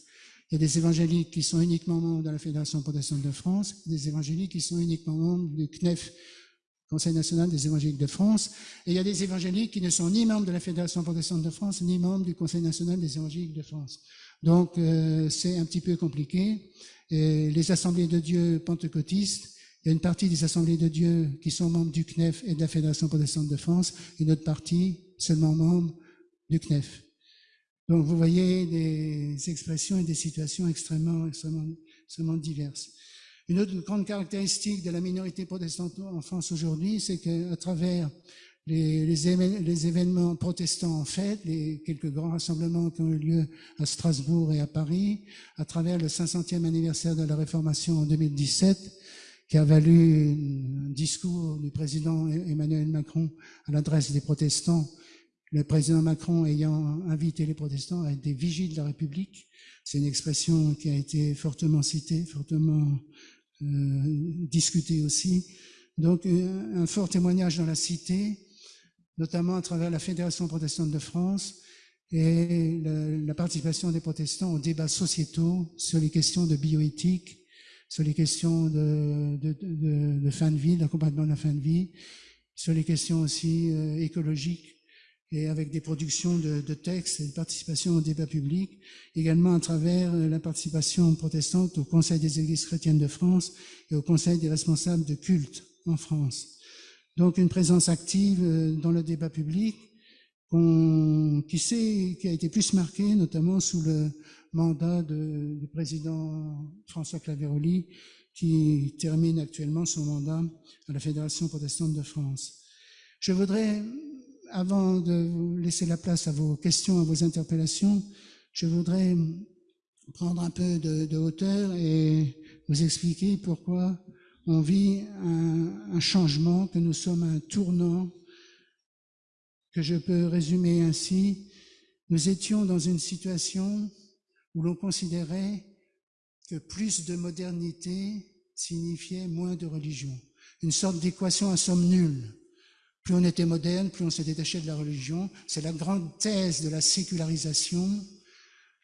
Il y a des évangéliques qui sont uniquement membres de la Fédération protestante de France, des évangéliques qui sont uniquement membres du CNEF, Conseil national des évangéliques de France, et il y a des évangéliques qui ne sont ni membres de la Fédération protestante de France, ni membres du Conseil national des évangéliques de France. Donc euh, c'est un petit peu compliqué. Les assemblées de Dieu pentecôtistes il y a une partie des assemblées de Dieu qui sont membres du CNEF et de la Fédération protestante de France, une autre partie seulement membre du CNEF. Donc vous voyez des expressions et des situations extrêmement, extrêmement, extrêmement diverses. Une autre grande caractéristique de la minorité protestante en France aujourd'hui, c'est qu'à travers les, les, événements protestants en fait, les quelques grands rassemblements qui ont eu lieu à Strasbourg et à Paris, à travers le 500e anniversaire de la Réformation en 2017, qui a valu un discours du président Emmanuel Macron à l'adresse des protestants, le président Macron ayant invité les protestants à être des vigiles de la République. C'est une expression qui a été fortement citée, fortement euh, discutée aussi. Donc un fort témoignage dans la cité, notamment à travers la Fédération protestante de France et la, participation des protestants aux débats sociétaux sur les questions de bioéthique, sur les questions de fin de vie, d'accompagnement de la fin de vie, sur les questions aussi euh, écologiques et avec des productions de, de, textes et de participation au débat public, également à travers euh, la participation protestante au Conseil des Églises chrétiennes de France et au Conseil des responsables de culte en France. Donc une présence active euh, dans le débat public qui, sait, qui a été plus marquée notamment sous le mandat du président François Claveroli, qui termine actuellement son mandat à la Fédération protestante de France. Je voudrais, avant de vous laisser la place à vos questions, à vos interpellations, je voudrais prendre un peu de hauteur et vous expliquer pourquoi on vit un, changement, que nous sommes un tournant, que je peux résumer ainsi. Nous étions dans une situation où l'on considérait que plus de modernité signifiait moins de religion. Une sorte d'équation à somme nulle. Plus on était moderne, plus on se détachait de la religion. C'est la grande thèse de la sécularisation,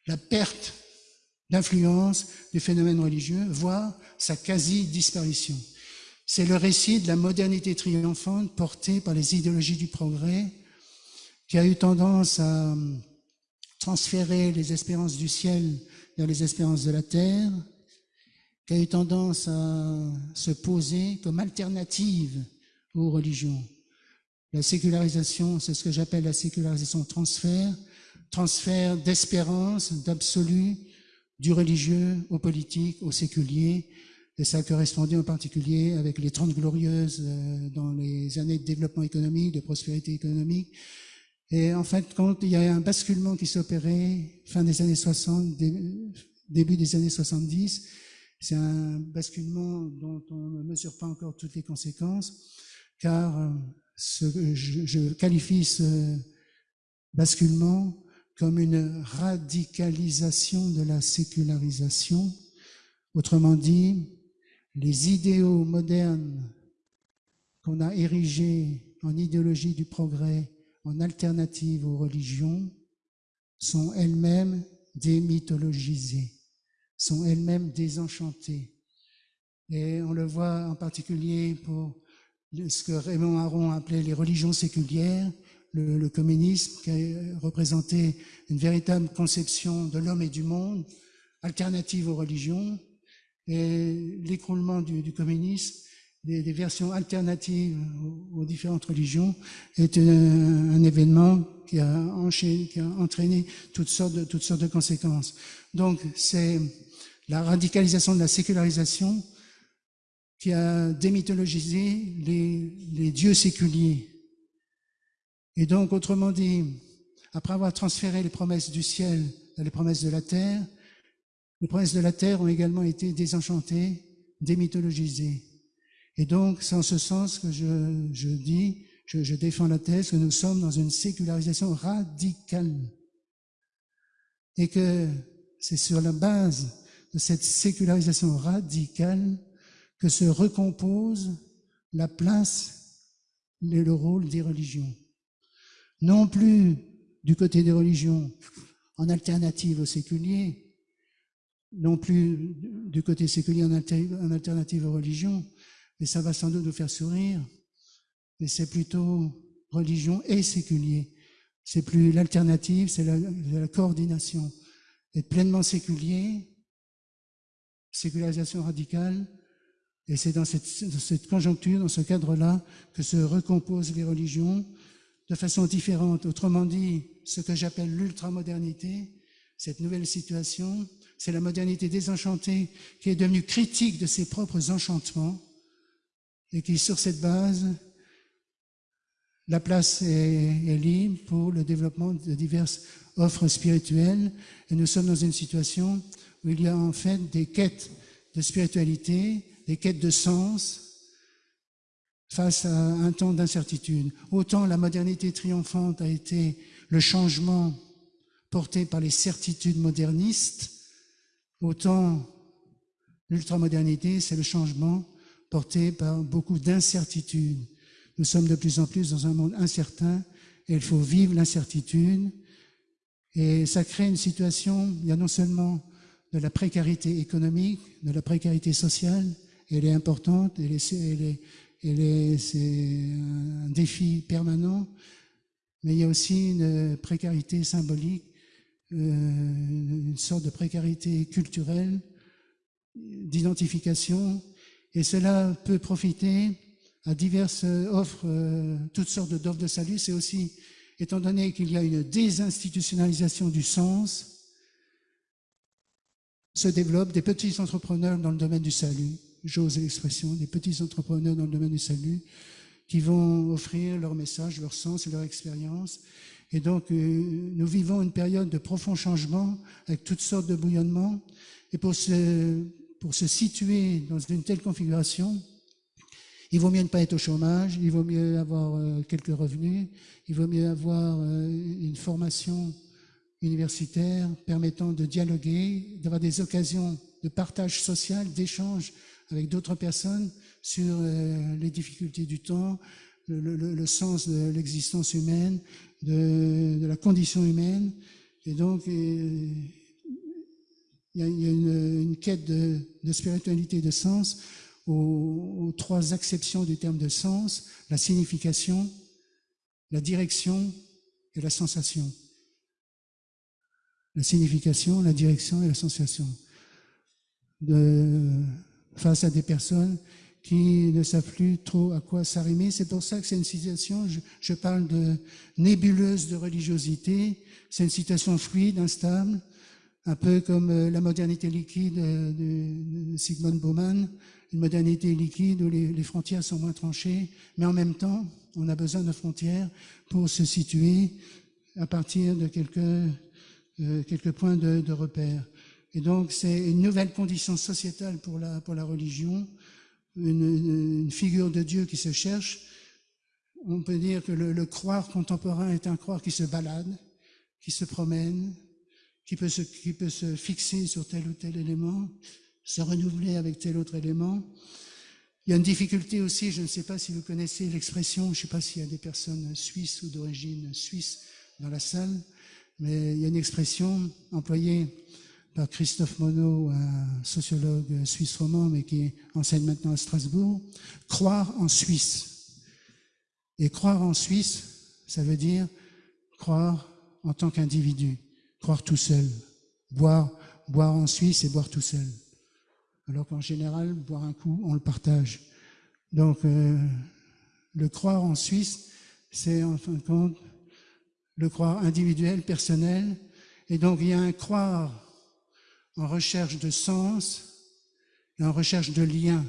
la perte d'influence du phénomène religieux, voire sa quasi-disparition. C'est le récit de la modernité triomphante portée par les idéologies du progrès qui a eu tendance à transférer les espérances du ciel vers les espérances de la terre, qui a eu tendance à se poser comme alternative aux religions. La sécularisation, c'est ce que j'appelle la sécularisation transfert, transfert d'espérance, d'absolu, du religieux au politique, au séculier, et ça correspondait en particulier avec les Trente Glorieuses euh, dans les années de développement économique, de prospérité économique, et en fait, quand il y a un basculement qui s'opérait fin des années 60, début des années 70, c'est un basculement dont on ne mesure pas encore toutes les conséquences, car euh, je qualifie ce basculement comme une radicalisation de la sécularisation. Autrement dit, les idéaux modernes qu'on a érigés en idéologie du progrès en alternative aux religions sont elles-mêmes démythologisées, sont elles-mêmes désenchantées. Et on le voit en particulier pour ce que Raymond Aron appelait les religions séculières, le, communisme qui a représenté une véritable conception de l'homme et du monde, alternative aux religions, et l'écroulement du, communisme des, versions alternatives aux, différentes religions est un, événement qui a, entraîné toutes sortes de, conséquences. Donc, c'est la radicalisation de la sécularisation qui a démythologisé les dieux séculiers. Et donc, autrement dit, après avoir transféré les promesses du ciel à les promesses de la terre, les promesses de la terre ont également été désenchantées, démythologisées. Et donc, c'est en ce sens que je, je dis, je, je défends la thèse que nous sommes dans une sécularisation radicale. Et que c'est sur la base de cette sécularisation radicale que se recompose la place et le rôle des religions. Non plus du côté des religions en alternative au séculier, non plus du côté séculier en alternative aux religions, mais ça va sans doute nous faire sourire, mais c'est plutôt religion et séculier. C'est plus l'alternative, c'est la, coordination. Être pleinement séculier, sécularisation radicale, et c'est dans cette, conjoncture, dans ce cadre-là, que se recomposent les religions de façon différente. Autrement dit, ce que j'appelle l'ultramodernité, cette nouvelle situation, c'est la modernité désenchantée qui est devenue critique de ses propres enchantements et qui, sur cette base, la place est, est libre pour le développement de diverses offres spirituelles. Et nous sommes dans une situation où il y a en fait des quêtes de spiritualité, des quêtes de sens face à un temps d'incertitude. Autant la modernité triomphante a été le changement porté par les certitudes modernistes, autant l'ultramodernité, c'est le changement porté par beaucoup d'incertitudes. Nous sommes de plus en plus dans un monde incertain et il faut vivre l'incertitude. Et ça crée une situation, il y a non seulement de la précarité économique, de la précarité sociale, elle est importante, elle est, elle est, c'est un défi permanent, mais il y a aussi une précarité symbolique, euh, une sorte de précarité culturelle, d'identification, et cela peut profiter à diverses offres, euh, toutes sortes d'offres de salut. C'est aussi, étant donné qu'il y a une désinstitutionnalisation du sens, se développent des petits entrepreneurs dans le domaine du salut, j'ose l'expression, des petits entrepreneurs dans le domaine du salut, qui vont offrir leur message, leur sens et leur expérience. Et donc, euh, nous vivons une période de profond changement avec toutes sortes de bouillonnements. Et pour se, pour se situer dans une telle configuration, il vaut mieux ne pas être au chômage, il vaut mieux avoir euh, quelques revenus, il vaut mieux avoir euh, une formation universitaire permettant de dialoguer, d'avoir des occasions de partage social, d'échange avec d'autres personnes sur euh, les difficultés du temps, le, sens de l'existence humaine, de, la condition humaine. Et donc, euh, il y a, une, quête de, de spiritualité, de sens, aux, aux, trois acceptions du terme de sens, la signification, la direction et la sensation. La signification, la direction et la sensation. De, face à des personnes qui ne savent plus trop à quoi s'arrimer. C'est pour ça que c'est une situation, je, parle de nébuleuse de religiosité, c'est une situation fluide, instable, un peu comme euh, la modernité liquide de Sigmund Bauman, une modernité liquide où les, les, frontières sont moins tranchées, mais en même temps, on a besoin de frontières pour se situer à partir de quelques, euh, quelques points de, de repère. Et donc, c'est une nouvelle condition sociétale pour la, religion, une, figure de Dieu qui se cherche. On peut dire que le, le, croire contemporain est un croire qui se balade, qui se promène, qui peut se, qui peut se fixer sur tel ou tel élément, se renouveler avec tel autre élément. Il y a une difficulté aussi, je ne sais pas si vous connaissez l'expression, je ne sais pas s'il y a des personnes suisses ou d'origine suisse dans la salle, mais il y a une expression employée par Christophe Monod, un sociologue suisse roman, mais qui enseigne maintenant à Strasbourg, croire en Suisse. Et croire en Suisse, ça veut dire croire en tant qu'individu, croire tout seul. Boire, boire en Suisse et boire tout seul. Alors qu'en général, boire un coup, on le partage. Donc, euh, le croire en Suisse, c'est en fin de compte le croire individuel, personnel. Et donc, il y a un croire en recherche de sens et en recherche de lien.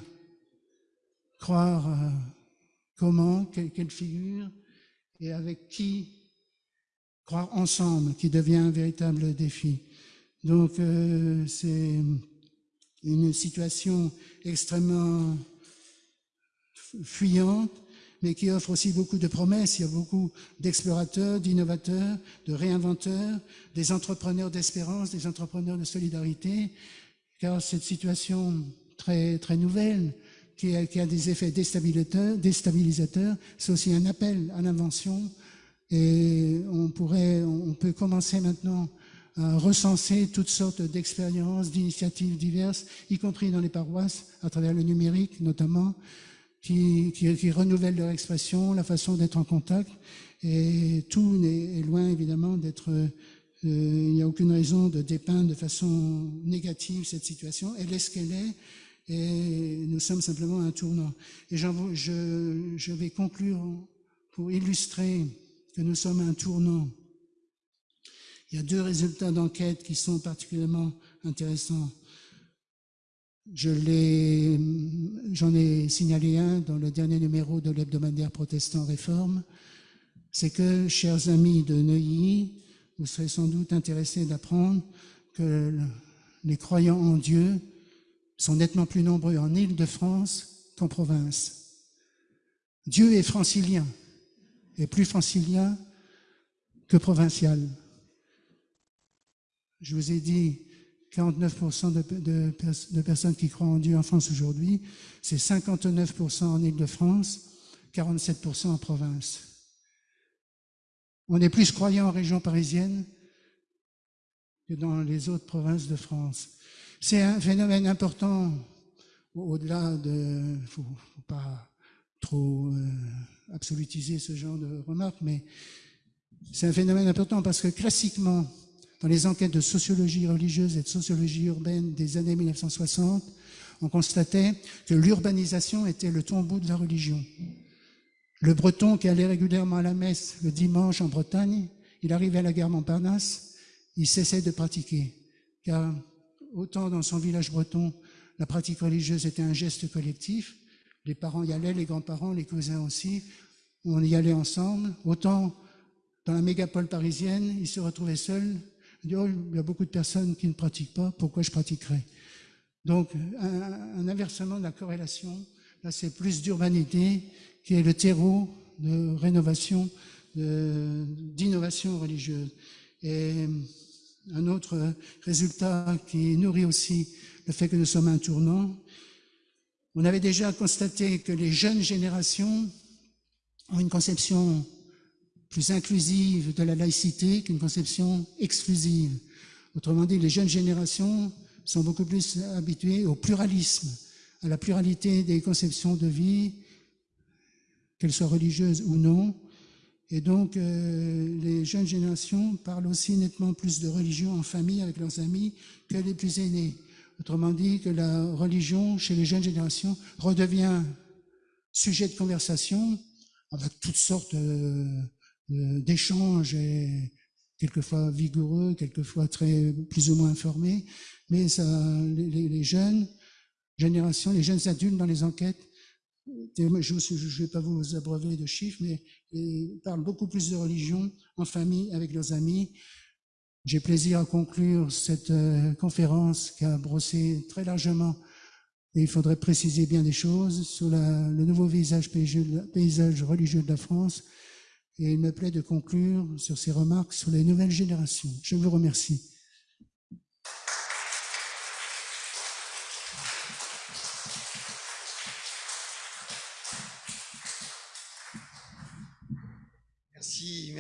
Croire euh, comment, quelle, figure et avec qui croire ensemble, qui devient un véritable défi. Donc euh, c'est une situation extrêmement fuyante, mais qui offre aussi beaucoup de promesses. Il y a beaucoup d'explorateurs, d'innovateurs, de réinventeurs, des entrepreneurs d'espérance, des entrepreneurs de solidarité, car cette situation très, très nouvelle, qui a, des effets déstabilisateurs, déstabilisateurs c'est aussi un appel à l'invention. Et on pourrait, on peut commencer maintenant à recenser toutes sortes d'expériences, d'initiatives diverses, y compris dans les paroisses, à travers le numérique notamment, qui, qui, renouvellent leur expression, la façon d'être en contact. Et tout est loin évidemment d'être... Euh, il n'y a aucune raison de dépeindre de façon négative cette situation. Elle est ce qu'elle est et nous sommes simplement un tournant. Et je, je vais conclure pour illustrer que nous sommes un tournant. Il y a deux résultats d'enquête qui sont particulièrement intéressants. J'en ai signalé un dans le dernier numéro de l'hebdomadaire protestant Réforme. C'est que, chers amis de Neuilly, vous serez sans doute intéressés d'apprendre que les croyants en Dieu sont nettement plus nombreux en Île-de-France qu'en province. Dieu est francilien, et plus francilien que provincial. Je vous ai dit 49% de, personnes qui croient en Dieu en France aujourd'hui, c'est 59% en Île-de-France, 47% en province. On est plus croyants en région parisienne que dans les autres provinces de France. C'est un phénomène important, au-delà de... Il faut, faut pas trop euh, absolutiser ce genre de remarques, mais c'est un phénomène important parce que classiquement, dans les enquêtes de sociologie religieuse et de sociologie urbaine des années 1960, on constatait que l'urbanisation était le tombeau de la religion. Le breton qui allait régulièrement à la messe le dimanche en Bretagne, il arrivait à la gare Montparnasse, il cessait de pratiquer, car autant dans son village breton, la pratique religieuse était un geste collectif, les parents y allaient, les grands-parents, les cousins aussi, on y allait ensemble, autant dans la mégapole parisienne, il se retrouvait seul, il y a beaucoup de personnes qui ne pratiquent pas, pourquoi je pratiquerais? Donc, un, un, inversement de la corrélation, là c'est plus d'urbanité qui est le terreau de rénovation, d'innovation religieuse. Et un autre résultat qui nourrit aussi le fait que nous sommes un tournant. On avait déjà constaté que les jeunes générations ont une conception plus inclusive de la laïcité qu'une conception exclusive. Autrement dit, les jeunes générations sont beaucoup plus habituées au pluralisme, à la pluralité des conceptions de vie, qu'elles soient religieuses ou non, et donc, euh, les jeunes générations parlent aussi nettement plus de religion en famille avec leurs amis que les plus aînés. Autrement dit, que la religion chez les jeunes générations redevient sujet de conversation avec toutes sortes euh, d'échanges, quelquefois vigoureux, quelquefois très plus ou moins informés. Mais les, jeunes générations, les jeunes adultes dans les enquêtes je ne vais pas vous abreuver de chiffres, mais ils parlent beaucoup plus de religion en famille, avec leurs amis. J'ai plaisir à conclure cette euh, conférence qui a brossé très largement, et il faudrait préciser bien des choses, sur le nouveau paysage, paysage religieux de la France. Et il me plaît de conclure sur ces remarques sur les nouvelles générations. Je vous remercie.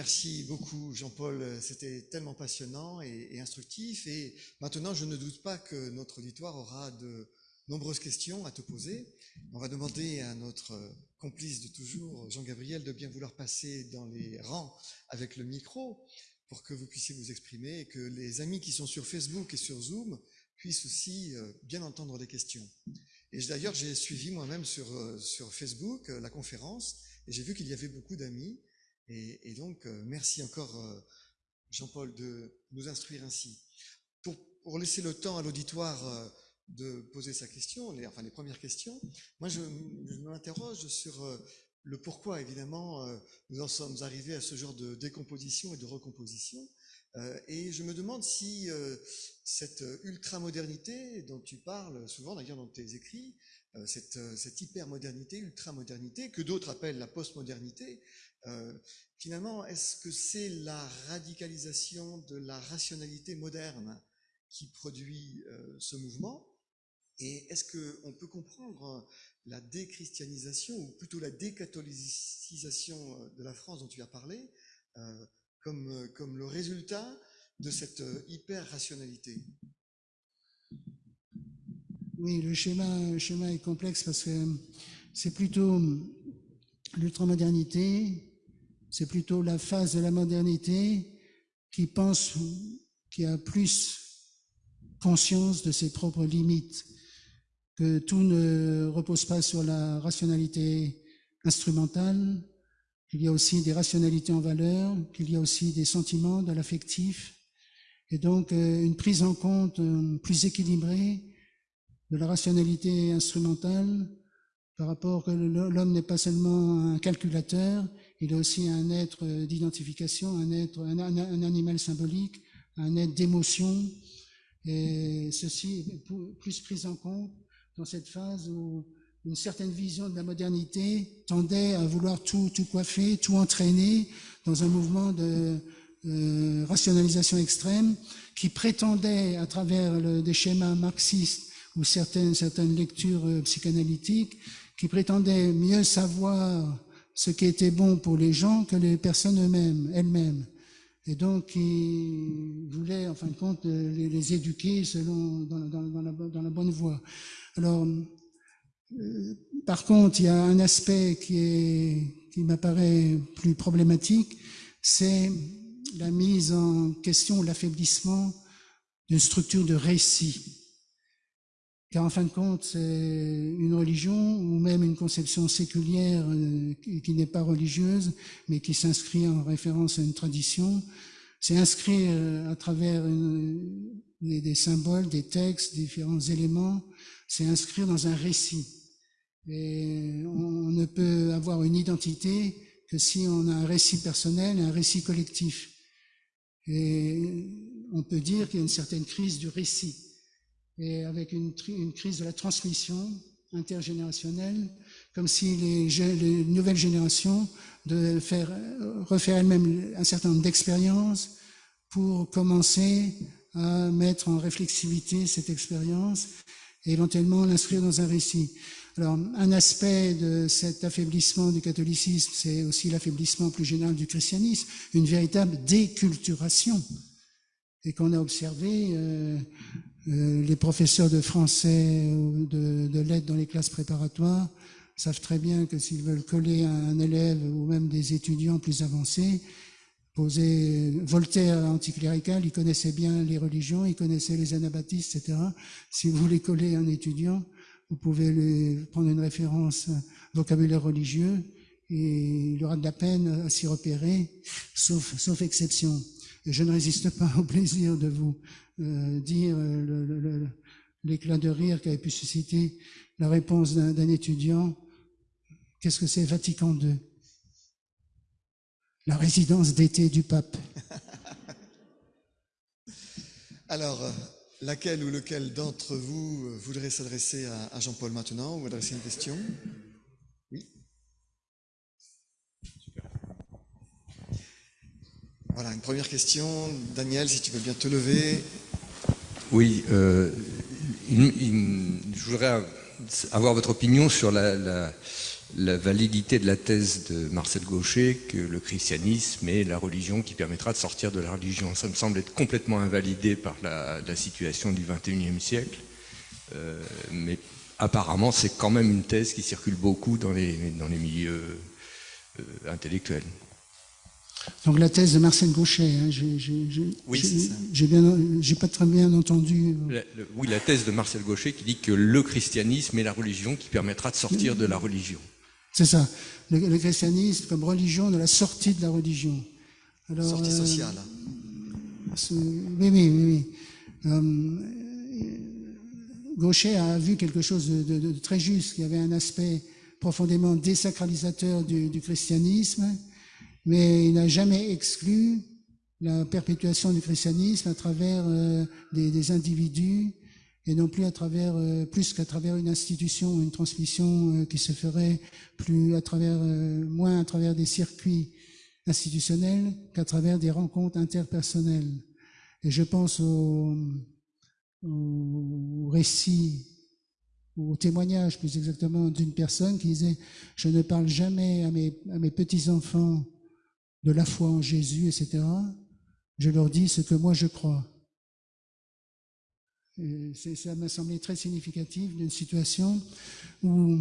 Merci beaucoup Jean-Paul, c'était tellement passionnant et, instructif. Et maintenant, je ne doute pas que notre auditoire aura de nombreuses questions à te poser. On va demander à notre complice de toujours, Jean-Gabriel, de bien vouloir passer dans les rangs avec le micro pour que vous puissiez vous exprimer et que les amis qui sont sur Facebook et sur Zoom puissent aussi euh, bien entendre les questions. Et d'ailleurs, j'ai suivi moi-même sur, euh, sur Facebook euh, la conférence et j'ai vu qu'il y avait beaucoup d'amis et, donc, euh, merci encore, euh, Jean-Paul, de nous instruire ainsi. Pour laisser le temps à l'auditoire euh, de poser sa question, enfin les premières questions, moi je, m'interroge sur euh, le pourquoi, évidemment, nous en sommes arrivés à ce genre de décomposition et de recomposition. Et je me demande si cette ultra-modernité dont tu parles souvent, d'ailleurs dans tes écrits, cette, cette hyper-modernité, ultra-modernité, que d'autres appellent la postmodernité, finalement, est-ce que c'est la radicalisation de la rationalité moderne qui produit euh, ce mouvement Et est-ce qu'on peut comprendre la déchristianisation, ou plutôt la décatholicisation euh, de la France dont tu as parlé, euh, comme, comme le résultat de cette hyper-rationalité? Oui, le schéma, le schéma est complexe parce que c'est plutôt l'ultramodernité, c'est plutôt la phase de la modernité qui pense, qui a plus conscience de ses propres limites, que tout ne repose pas sur la rationalité instrumentale, qu'il y a aussi des rationalités en valeur, qu'il y a aussi des sentiments, de l'affectif, et donc euh, une prise en compte euh, plus équilibrée de la rationalité instrumentale par rapport que l'homme n'est pas seulement un calculateur, il est aussi un être d'identification, un être, un, un, animal symbolique, un être d'émotion. Et ceci plus pris en compte dans cette phase où une certaine vision de la modernité tendait à vouloir tout, coiffer, tout entraîner dans un mouvement de euh, rationalisation extrême qui prétendait, à travers des schémas marxistes ou certaines, certaines lectures euh, psychanalytiques, qui prétendait mieux savoir ce qui était bon pour les gens que les personnes eux-mêmes, elles-mêmes. Et donc, il voulait, en fin de compte, les, éduquer selon, dans, la, bonne voie. Alors, euh, par contre, il y a un aspect qui m'apparaît plus problématique, c'est la mise en question, l'affaiblissement d'une structure de récit. Car en fin de compte, c'est une religion ou même une conception séculière euh, qui n'est pas religieuse, mais qui s'inscrit en référence à une tradition. C'est inscrit euh, à travers des, symboles, des textes, différents éléments. C'est inscrit dans un récit. Et on ne peut avoir une identité que si on a un récit personnel et un récit collectif. Et on peut dire qu'il y a une certaine crise du récit et avec une, crise de la transmission intergénérationnelle, comme si les, les nouvelles générations devaient faire, refaire elles-mêmes un certain nombre d'expériences pour commencer à mettre en réflexivité cette expérience et éventuellement l'inscrire dans un récit. Alors, un aspect de cet affaiblissement du catholicisme, c'est aussi l'affaiblissement plus général du christianisme, une véritable déculturation, et qu'on a observé euh, les professeurs de français ou de, de lettres dans les classes préparatoires savent très bien que s'ils veulent coller un élève ou même des étudiants plus avancés, poser Voltaire anticlérical, il connaissait bien les religions, il connaissait les anabaptistes, etc. Si vous voulez coller un étudiant, vous pouvez lui prendre une référence vocabulaire religieux et il aura de la peine à s'y repérer, sauf, sauf exception. Je ne résiste pas au plaisir de vous euh, dire euh, l'éclat de rire qu'avait pu susciter la réponse d'un étudiant. Qu'est-ce que c'est Vatican II La résidence d'été du pape. Alors, laquelle ou lequel d'entre vous voudrait s'adresser à Jean-Paul maintenant ou adresser une question? Voilà, une première question. Daniel, si tu veux bien te lever. Oui, euh, je voudrais avoir votre opinion sur la, validité de la thèse de Marcel Gaucher que le christianisme est la religion qui permettra de sortir de la religion. Ça me semble être complètement invalidé par la, situation du XXIe siècle, euh, mais apparemment c'est quand même une thèse qui circule beaucoup dans les, milieux euh, intellectuels. Donc la thèse de Marcel Gauchet, hein, oui, j'ai pas très bien entendu. oui, la thèse de Marcel Gauchet qui dit que le christianisme est la religion qui permettra de sortir de la religion. C'est ça, le, christianisme comme religion de la sortie de la religion. Alors, sortie sociale. Euh, oui, oui, oui. Gaucher a vu quelque chose de, très juste, qui avait un aspect profondément désacralisateur du, christianisme, mais il n'a jamais exclu la perpétuation du christianisme à travers euh, des, individus et non plus à travers euh, plus qu'à travers une institution, une transmission euh, qui se ferait plus à travers moins à travers des circuits institutionnels qu'à travers des rencontres interpersonnelles. Et je pense au, au récit, au témoignage plus exactement d'une personne qui disait, je ne parle jamais à mes, à mes petits-enfants de la foi en Jésus, etc. Je leur dis ce que moi je crois. Ça m'a semblé très significatif d'une situation où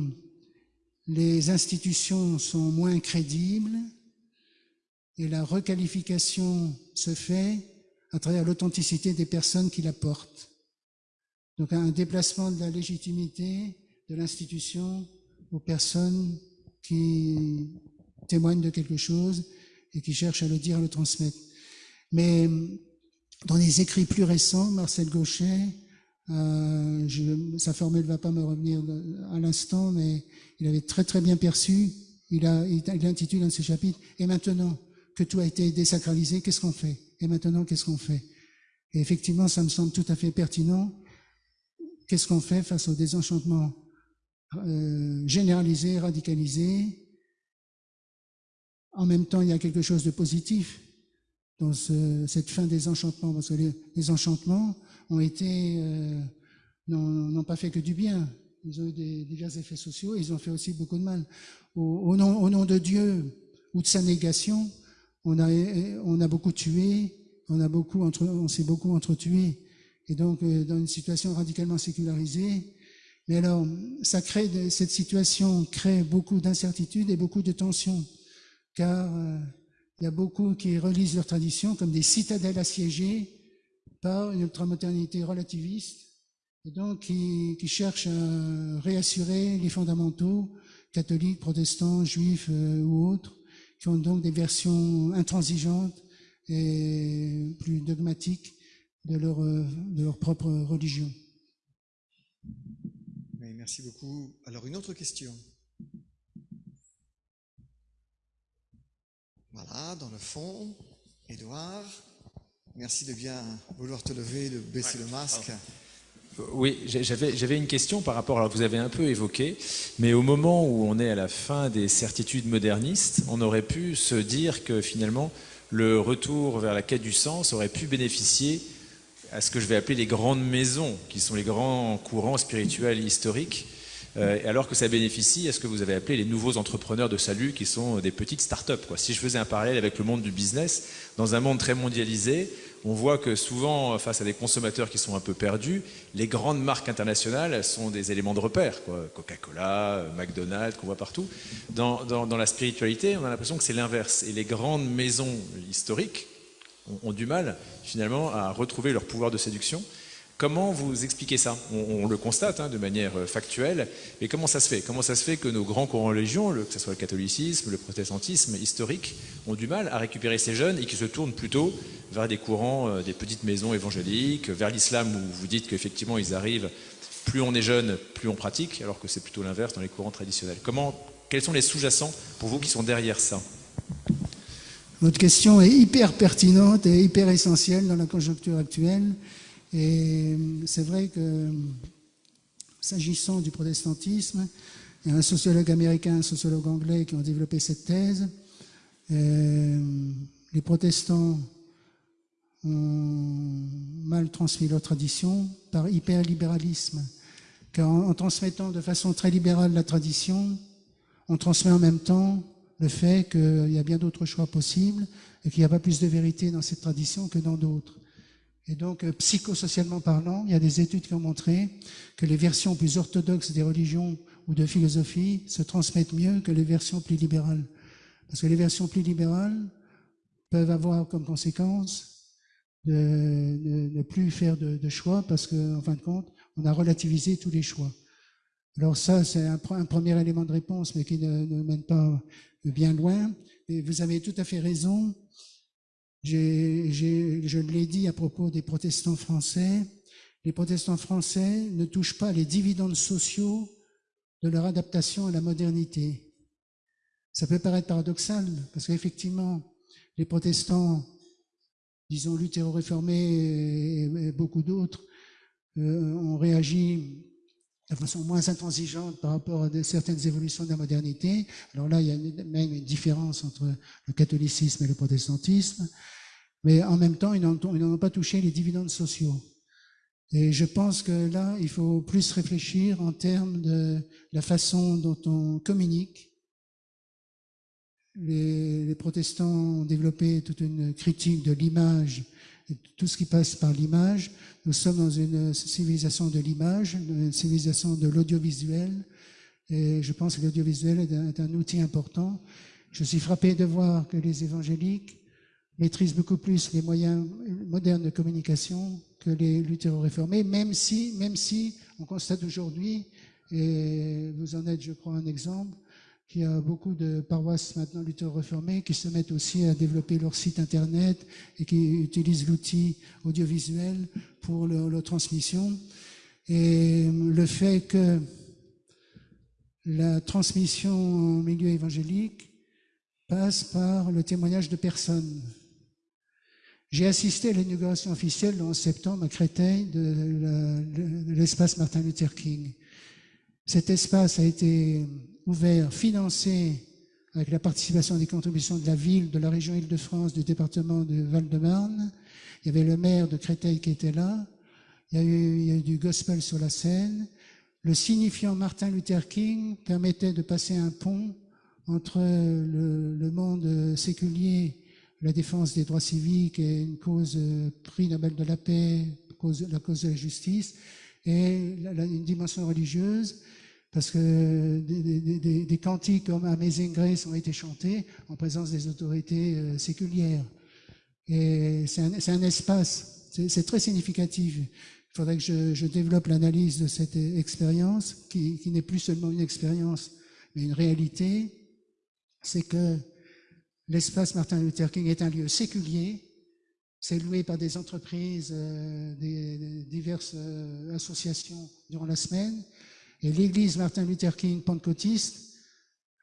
les institutions sont moins crédibles et la requalification se fait à travers l'authenticité des personnes qui la portent. Donc un déplacement de la légitimité de l'institution aux personnes qui témoignent de quelque chose et qui cherchent à le dire, à le transmettre. Mais dans les écrits plus récents, Marcel Gauchet, euh, sa formule ne va pas me revenir à l'instant, mais il avait très très bien perçu, il, a, il intitule un de ses chapitres, Et maintenant que tout a été désacralisé, qu'est-ce qu'on fait? Et maintenant, qu'est-ce qu'on fait? Et effectivement, ça me semble tout à fait pertinent. Qu'est-ce qu'on fait face au désenchantement euh, généralisé, radicalisé En même temps, il y a quelque chose de positif dans cette fin des enchantements, parce que les, enchantements euh, n'ont pas fait que du bien. Ils ont eu des, divers effets sociaux, et ils ont fait aussi beaucoup de mal. Au, nom, de Dieu ou de sa négation, on a, beaucoup tué, on s'est beaucoup entretué et donc euh, dans une situation radicalement sécularisée. Mais alors, ça crée cette situation crée beaucoup d'incertitudes et beaucoup de tensions, car euh, il y a beaucoup qui relisent leur tradition comme des citadelles assiégées par une ultramodernité relativiste, et donc qui, cherchent à réassurer les fondamentaux catholiques, protestants, juifs euh, ou autres, qui ont donc des versions intransigeantes et plus dogmatiques de leur, euh, de leur propre religion. merci beaucoup. Alors, une autre question. Voilà, dans le fond, Edouard, merci de bien vouloir te lever, de baisser le masque. Oui, j'avais une question par rapport, alors vous avez un peu évoqué, mais au moment où on est à la fin des certitudes modernistes, on aurait pu se dire que finalement le retour vers la quête du sens aurait pu bénéficier à ce que je vais appeler les grandes maisons, qui sont les grands courants spirituels historiques, euh, alors que ça bénéficie à ce que vous avez appelé les nouveaux entrepreneurs de salut, qui sont des petites start-up. Si je faisais un parallèle avec le monde du business, dans un monde très mondialisé, on voit que souvent, face à des consommateurs qui sont un peu perdus, les grandes marques internationales sont des éléments de repère. Coca-Cola, McDonald's, qu'on voit partout. Dans, dans la spiritualité, on a l'impression que c'est l'inverse. Et les grandes maisons historiques, ont, du mal finalement à retrouver leur pouvoir de séduction. Comment vous expliquez ça? On, le constate hein, de manière euh, factuelle, mais comment ça se fait? Comment ça se fait que nos grands courants religions, que ce soit le catholicisme, le protestantisme historique, ont du mal à récupérer ces jeunes et qui se tournent plutôt vers des courants, euh, des petites maisons évangéliques, vers l'islam où vous dites qu'effectivement ils arrivent, plus on est jeune, plus on pratique, alors que c'est plutôt l'inverse dans les courants traditionnels. Comment, quels sont les sous-jacents pour vous qui sont derrière ça? Votre question est hyper pertinente et hyper essentielle dans la conjoncture actuelle. Et c'est vrai que, s'agissant du protestantisme, il y a un sociologue américain, un sociologue anglais qui ont développé cette thèse. Euh, les protestants ont mal transmis leur tradition par hyperlibéralisme. Car en transmettant de façon très libérale la tradition, on transmet en même temps le fait qu'il y a bien d'autres choix possibles et qu'il n'y a pas plus de vérité dans cette tradition que dans d'autres. Et donc, euh, psychosocialement parlant, il y a des études qui ont montré que les versions plus orthodoxes des religions ou de philosophie se transmettent mieux que les versions plus libérales. Parce que les versions plus libérales peuvent avoir comme conséquence de ne plus faire de, choix parce qu'en en fin de compte, on a relativisé tous les choix. Alors ça, c'est un, premier élément de réponse, mais qui ne, mène pas bien loin. Et vous avez tout à fait raison. Je l'ai dit à propos des protestants français, les protestants français ne touchent pas les dividendes sociaux de leur adaptation à la modernité. Ça peut paraître paradoxal, parce qu'effectivement, les protestants, disons luthéro-réformés et beaucoup d'autres, euh, ont réagi de façon moins intransigeante par rapport à certaines évolutions de la modernité. Alors là, il y a même une différence entre le catholicisme et le protestantisme, mais en même temps, ils n'ont pas touché les dividendes sociaux. Et je pense que là, il faut plus réfléchir en termes de la façon dont on communique. Les, protestants ont développé toute une critique de l'image tout ce qui passe par l'image. Nous sommes dans une civilisation de l'image, une civilisation de l'audiovisuel, et je pense que l'audiovisuel est, un outil important. Je suis frappé de voir que les évangéliques maîtrisent beaucoup plus les moyens modernes de communication que les luthéro-réformés, même si, même si on constate aujourd'hui, et vous en êtes, je crois, un exemple, qu'il y a beaucoup de paroisses maintenant luthéro-réformées qui se mettent aussi à développer leur site internet et qui utilisent l'outil audiovisuel pour leur, transmission. Et le fait que la transmission au milieu évangélique passe par le témoignage de personnes. J'ai assisté à l'inauguration officielle en septembre à Créteil de l'espace Martin Luther King. Cet espace a été ouvert, financé avec la participation des contributions de la ville, de la région Île-de-France, du département de Val-de-Marne. Il y avait le maire de Créteil qui était là. Il y, a eu, du gospel sur la scène. Le signifiant Martin Luther King permettait de passer un pont entre le, le monde séculier, la défense des droits civiques et une cause prix Nobel de la paix, la cause de la justice, et une dimension religieuse parce que des, cantiques comme Amazing Grace ont été chantés en présence des autorités euh, séculières. Et c'est un, espace, c'est très significatif. Il faudrait que je, développe l'analyse de cette expérience, qui, n'est plus seulement une expérience, mais une réalité. C'est que l'espace Martin Luther King est un lieu séculier, c'est loué par des entreprises, euh, diverses euh, associations durant la semaine, et l'église Martin Luther King pentecôtiste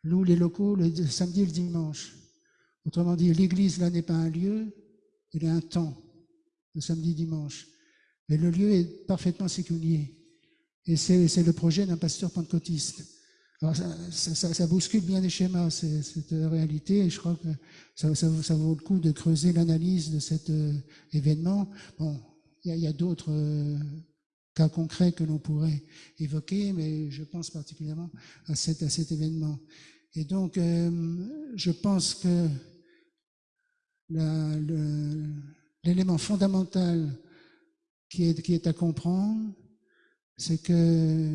loue les locaux le samedi et le dimanche. Autrement dit, l'église là n'est pas un lieu, elle est un temps, le samedi et dimanche. Mais le lieu est parfaitement séculier. Et c'est le projet d'un pasteur pentecôtiste. Ça, bouscule bien les schémas, cette réalité, et je crois que ça, vaut le coup de creuser l'analyse de cet euh, événement. Bon, il y a, d'autres euh, cas concrets que l'on pourrait évoquer, mais je pense particulièrement à cet, événement. Et donc, euh, je pense que l'élément fondamental qui est à comprendre, c'est que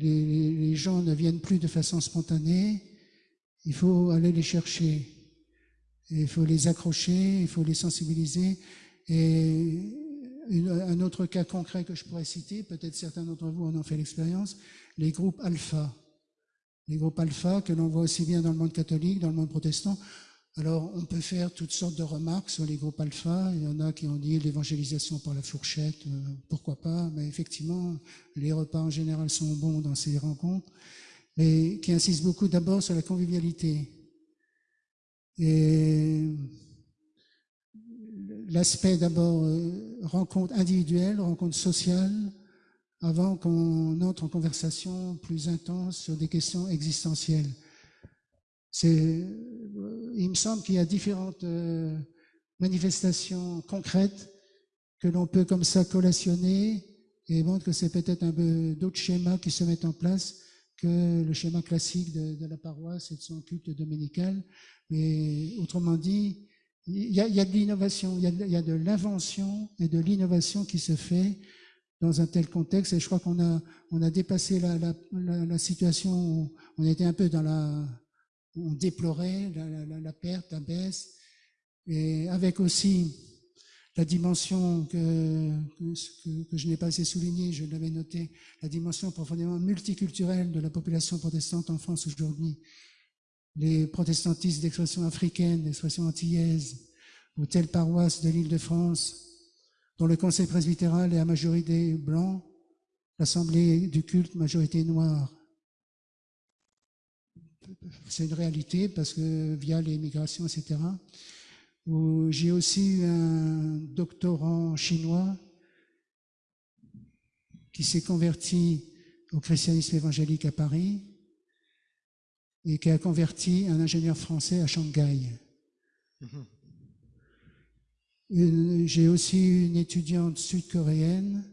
les, gens ne viennent plus de façon spontanée, il faut aller les chercher, il faut les accrocher, il faut les sensibiliser, et un autre cas concret que je pourrais citer, peut-être certains d'entre vous en ont fait l'expérience, les groupes alpha. Les groupes alpha que l'on voit aussi bien dans le monde catholique, dans le monde protestant. Alors, on peut faire toutes sortes de remarques sur les groupes alpha. Il y en a qui ont dit l'évangélisation par la fourchette, euh, pourquoi pas, mais effectivement, les repas en général sont bons dans ces rencontres, mais qui insistent beaucoup d'abord sur la convivialité. Et l'aspect d'abord euh, rencontre individuelle, rencontre sociale, avant qu'on entre en conversation plus intense sur des questions existentielles. Euh, il me semble qu'il y a différentes euh, manifestations concrètes que l'on peut comme ça collationner et montre que c'est peut-être un peu d'autres schémas qui se mettent en place que le schéma classique de, la paroisse et de son culte dominical. Mais autrement dit, il y, a, de l'innovation, il, y a de, l'invention et de l'innovation qui se fait dans un tel contexte. Et je crois qu'on a, dépassé la, la, situation où on était un peu dans la, on déplorait la, perte, la baisse, et avec aussi la dimension que je n'ai pas assez soulignée, je l'avais noté, la dimension profondément multiculturelle de la population protestante en France aujourd'hui. les protestantistes d'expression africaine, d'expression antillaise, ou telle paroisse de l'île de France, dont le conseil presbytéral est à majorité blanc, l'assemblée du culte majorité noire. C'est une réalité parce que via les migrations, etc. J'ai aussi eu un doctorant chinois qui s'est converti au christianisme évangélique à Paris et qui a converti un ingénieur français à Shanghai. Mm-hmm. J'ai aussi eu une étudiante sud-coréenne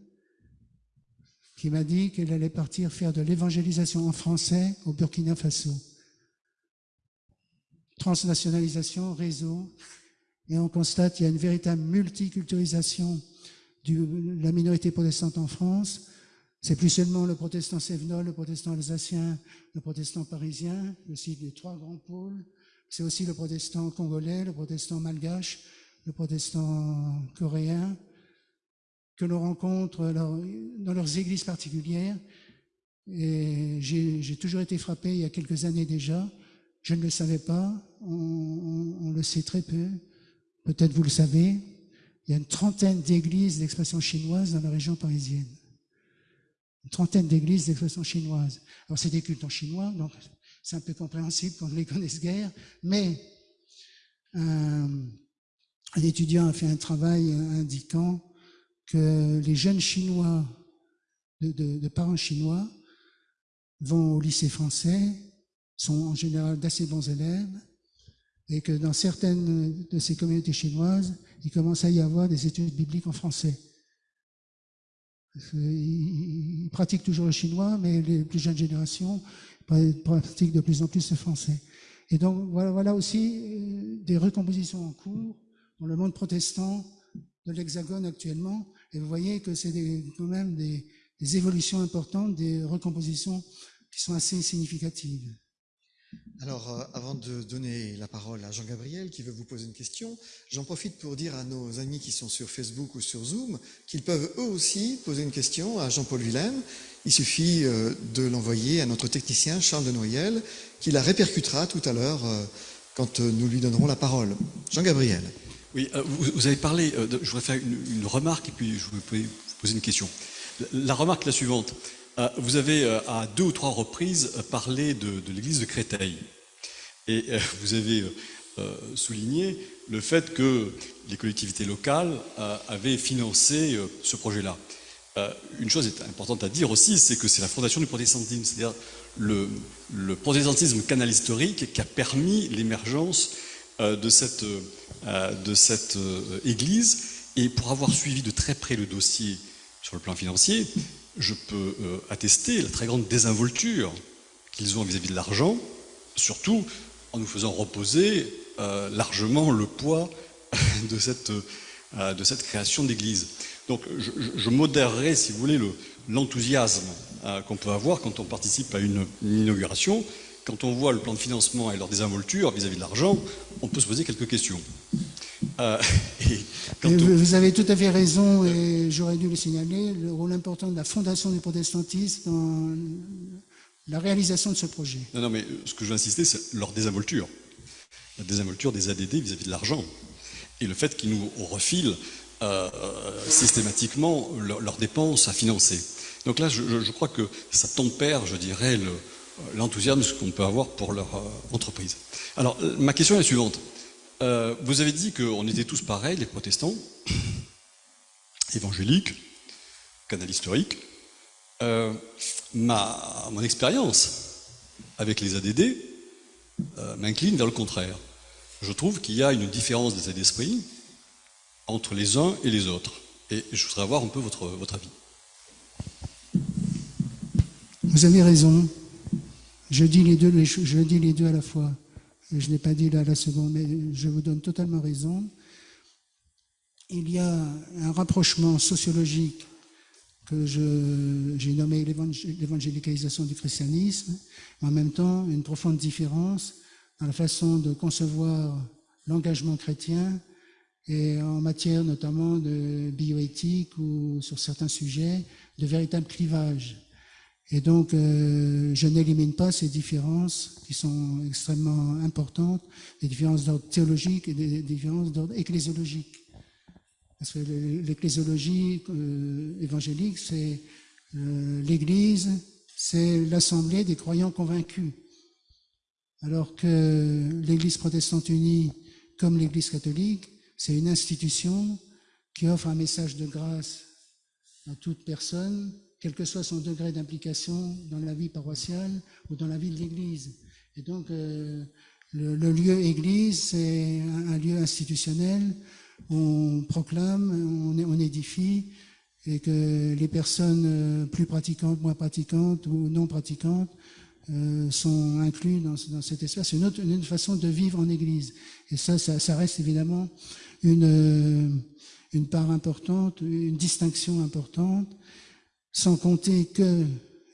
qui m'a dit qu'elle allait partir faire de l'évangélisation en français au Burkina Faso. Transnationalisation, réseau, et on constate qu'il y a une véritable multiculturalisation de la minorité protestante en France. C'est plus seulement le protestant sévenol, le protestant alsacien, le protestant parisien, aussi les trois grands pôles. C'est aussi le protestant congolais, le protestant malgache, le protestant coréen, que l'on rencontre dans leurs églises particulières. Et j'ai toujours été frappé il y a quelques années déjà. Je ne le savais pas, on, le sait très peu. Peut-être vous le savez. Il y a une trentaine d'églises d'expression chinoise dans la région parisienne. Une trentaine d'églises d'expression chinoise. Alors c'est des cultes en chinois, donc c'est un peu compréhensible qu'on ne les connaisse guère, mais euh, un étudiant a fait un travail indiquant que les jeunes Chinois, de, parents chinois, vont au lycée français, sont en général d'assez bons élèves, et que dans certaines de ces communautés chinoises, il commence à y avoir des études bibliques en français. Ils pratiquent toujours le chinois, mais les plus jeunes générations pratiquent de plus en plus le français. Et donc voilà, aussi euh, des recompositions en cours dans le monde protestant de l'Hexagone actuellement. Et vous voyez que c'est quand même des, évolutions importantes, des recompositions qui sont assez significatives. Alors, euh, avant de donner la parole à Jean-Gabriel qui veut vous poser une question, j'en profite pour dire à nos amis qui sont sur Facebook ou sur Zoom qu'ils peuvent eux aussi poser une question à Jean-Paul Willem. Il suffit euh, de l'envoyer à notre technicien Charles de Noyel qui la répercutera tout à l'heure euh, quand nous lui donnerons la parole. Jean-Gabriel. Oui, vous, avez parlé, je voudrais faire une, remarque et puis je voudrais vous poser une question. La, remarque est la suivante. Euh, vous avez à deux ou trois reprises parlé de, l'église de Créteil. Et vous avez souligné le fait que les collectivités locales avaient financé ce projet-là. Une chose est importante à dire aussi, c'est que c'est la fondation du protestantisme, c'est-à-dire le, protestantisme canal historique qui a permis l'émergence de cette euh, euh, église. Et pour avoir suivi de très près le dossier sur le plan financier, je peux euh, attester la très grande désinvolture qu'ils ont vis-à-vis de l'argent, surtout en nous faisant reposer largement le poids de cette, de cette création d'église. Donc je, je, modérerai, si vous voulez, l'enthousiasme qu'on peut avoir quand on participe à une, inauguration. Quand on voit le plan de financement et leur désinvolture vis-à-vis de l'argent, on peut se poser quelques questions. Euh, vous avez tout à fait raison, et j'aurais dû le signaler, le rôle important de la Fondation du protestantisme dans la réalisation de ce projet. Non, non, mais ce que je veux insister, c'est leur désinvolture. La désinvolture des ADD vis-à-vis de l'argent. Et le fait qu'ils nous refilent euh, systématiquement leurs dépenses à financer. Donc là, je, crois que ça tempère, je dirais, l'enthousiasme qu'on peut avoir pour leur euh, entreprise. Alors, ma question est la suivante. Euh, vous avez dit qu'on était tous pareils, les protestants, évangéliques, canal historique. Euh, ma, mon expérience avec les ADD euh, m'incline vers le contraire. Je trouve qu'il y a une différence d'état d'esprit entre les uns et les autres. Et je voudrais avoir un peu votre, votre avis. Vous avez raison. Je dis les deux, je dis les deux à la fois je n'ai pas dit là la seconde, mais je vous donne totalement raison. Il y a un rapprochement sociologique que j'ai nommé l'évangélicalisation du christianisme, en même temps une profonde différence dans la façon de concevoir l'engagement chrétien et en matière notamment de bioéthique ou sur certains sujets de véritable clivage. Et donc, je n'élimine pas ces différences qui sont extrêmement importantes, des différences d'ordre théologique et des différences d'ordre ecclésiologique. Parce que l'ecclésiologie évangélique, c'est l'Église, c'est l'assemblée des croyants convaincus. Alors que l'Église protestante unie, comme l'Église catholique, c'est une institution qui offre un message de grâce à toute personne, quel que soit son degré d'implication dans la vie paroissiale ou dans la vie de l'Église. Et donc, euh, le, lieu Église, c'est un, lieu institutionnel où on proclame, on, édifie, et que les personnes euh, plus pratiquantes, moins pratiquantes ou non pratiquantes euh, sont inclus dans, cet espace. Une, autre, une façon de vivre en Église. Et ça, ça, ça reste évidemment une, une part importante, une distinction importante, sans compter que,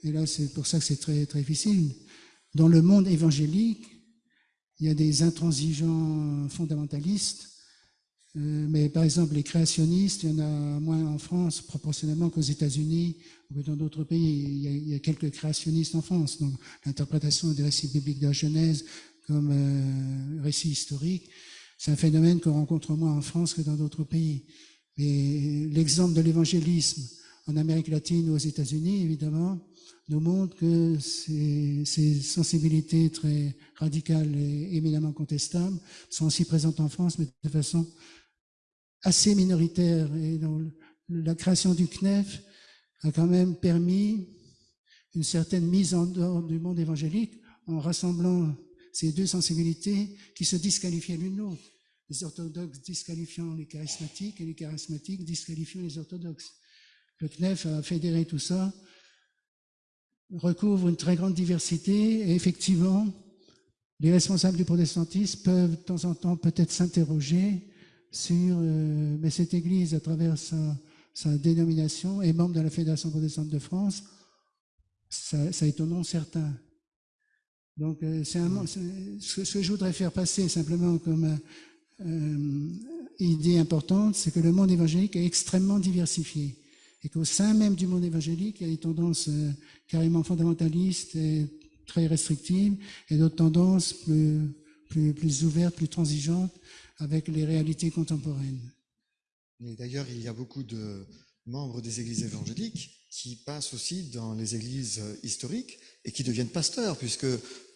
et là c'est pour ça que c'est très, très difficile, dans le monde évangélique, il y a des intransigeants fondamentalistes euh, mais par exemple, les créationnistes, il y en a moins en France proportionnellement qu'aux États-Unis ou que dans d'autres pays. Il y, a, quelques créationnistes en France. Donc, l'interprétation des récits bibliques de la Genèse comme euh, récit historique, c'est un phénomène qu'on rencontre moins en France que dans d'autres pays. Mais l'exemple de l'évangélisme en Amérique latine ou aux États-Unis, évidemment, nous montre que ces, sensibilités très radicales et éminemment contestables sont aussi présentes en France, mais de façon assez minoritaire. Et la création du CNEF a quand même permis une certaine mise en dehors du monde évangélique en rassemblant ces deux sensibilités qui se disqualifiaient l'une l'autre. Les orthodoxes disqualifiant les charismatiques et les charismatiques disqualifiant les orthodoxes. Le CNEF a fédéré tout ça, recouvre une très grande diversité et effectivement, les responsables du protestantisme peuvent de temps en temps peut-être s'interroger sur euh, mais cette Église, à travers sa, sa, dénomination, est membre de la Fédération protestante de France. Ça, ça étonne certains. Donc, euh, c'est un, ce, que je voudrais faire passer simplement comme euh, idée importante, c'est que le monde évangélique est extrêmement diversifié et qu'au sein même du monde évangélique, il y a des tendances euh, carrément fondamentalistes et très restrictives et d'autres tendances plus, ouvertes, plus transigeantes avec les réalités contemporaines. Et d'ailleurs, il y a beaucoup de membres des églises évangéliques qui passent aussi dans les églises historiques et qui deviennent pasteurs, puisque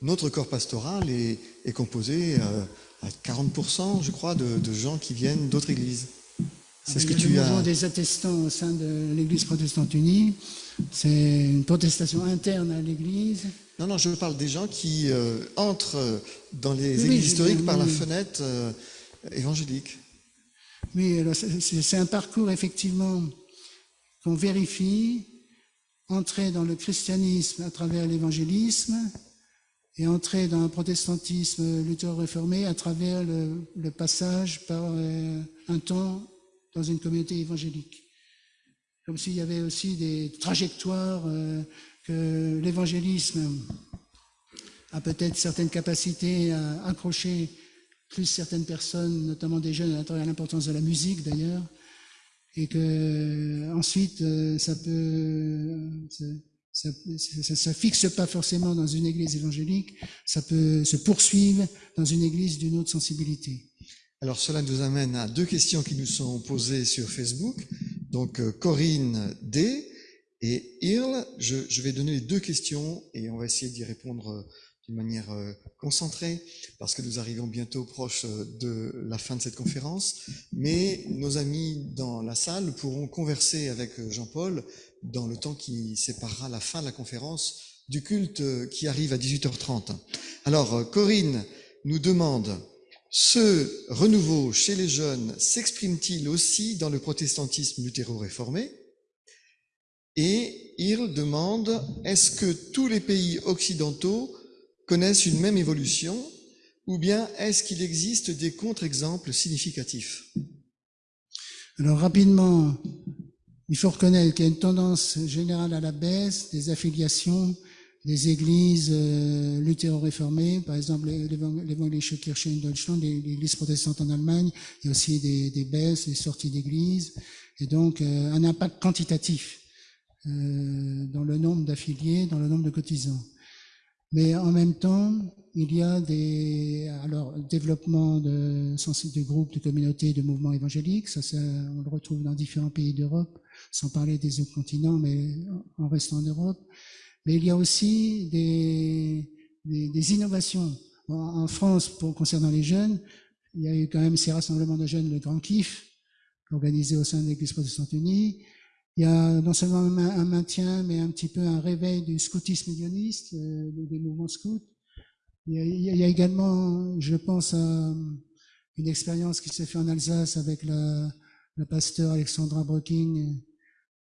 notre corps pastoral est, composé euh, à 40%, je crois, de gens qui viennent d'autres églises. C'est ce que tu as. des attestants au sein de l'Église protestante unie. C'est une protestation interne à l'Église. Non, non, je parle des gens qui euh, entrent dans les églises historiques par la fenêtre euh, évangélique. Oui, c'est un parcours effectivement qu'on vérifie, entrer dans le christianisme à travers l'évangélisme et entrer dans un protestantisme luthéro-réformé à travers le, passage par euh, un temps dans une communauté évangélique. Comme s'il y avait aussi des trajectoires euh, que l'évangélisme a peut-être certaines capacités à accrocher plus certaines personnes, notamment des jeunes, à l'intérieur l'importance de la musique d'ailleurs, et que ensuite euh, ça peut ça, ça, fixe pas forcément dans une église évangélique, ça peut se poursuivre dans une église d'une autre sensibilité. Alors cela nous amène à deux questions qui nous sont posées sur Facebook. Donc euh, Corinne D et Irl, je, je, vais donner les deux questions et on va essayer d'y répondre euh, d'une manière euh, concentrée parce que nous arrivons bientôt proche de la fin de cette conférence. Mais nos amis dans la salle pourront converser avec Jean-Paul dans le temps qui séparera la fin de la conférence du culte qui arrive à 18h30. Alors Corinne nous demande ce renouveau chez les jeunes s'exprime-t-il aussi dans le protestantisme luthéro-réformé Et il demande, est-ce que tous les pays occidentaux connaissent une même évolution ou bien est-ce qu'il existe des contre-exemples significatifs? Alors rapidement, il faut reconnaître qu'il y a une tendance générale à la baisse des affiliations des églises euh, luthéro-réformées, par exemple l'évangélische Kirche in Deutschland, l'église protestante en Allemagne, il y a aussi des, baisses, des sorties d'églises, et donc euh, un impact quantitatif euh, dans le nombre d'affiliés, dans le nombre de cotisants. Mais en même temps, il y a des alors développement de, groupes, de communautés, de mouvements évangéliques. Ça, on le retrouve dans différents pays d'Europe, sans parler des autres continents, mais en restant en Europe. Mais il y a aussi des, des, des innovations. En, France, pour, concernant les jeunes, il y a eu quand même ces rassemblements de jeunes, le Grand Kiff, organisé au sein de l'Église protestante unie. Il y a non seulement un maintien, mais un petit peu un réveil du scoutisme unioniste, euh, des mouvements scouts. Il y, a, également, je pense à une expérience qui s'est faite en Alsace avec la, la pasteur Alexandra Brocking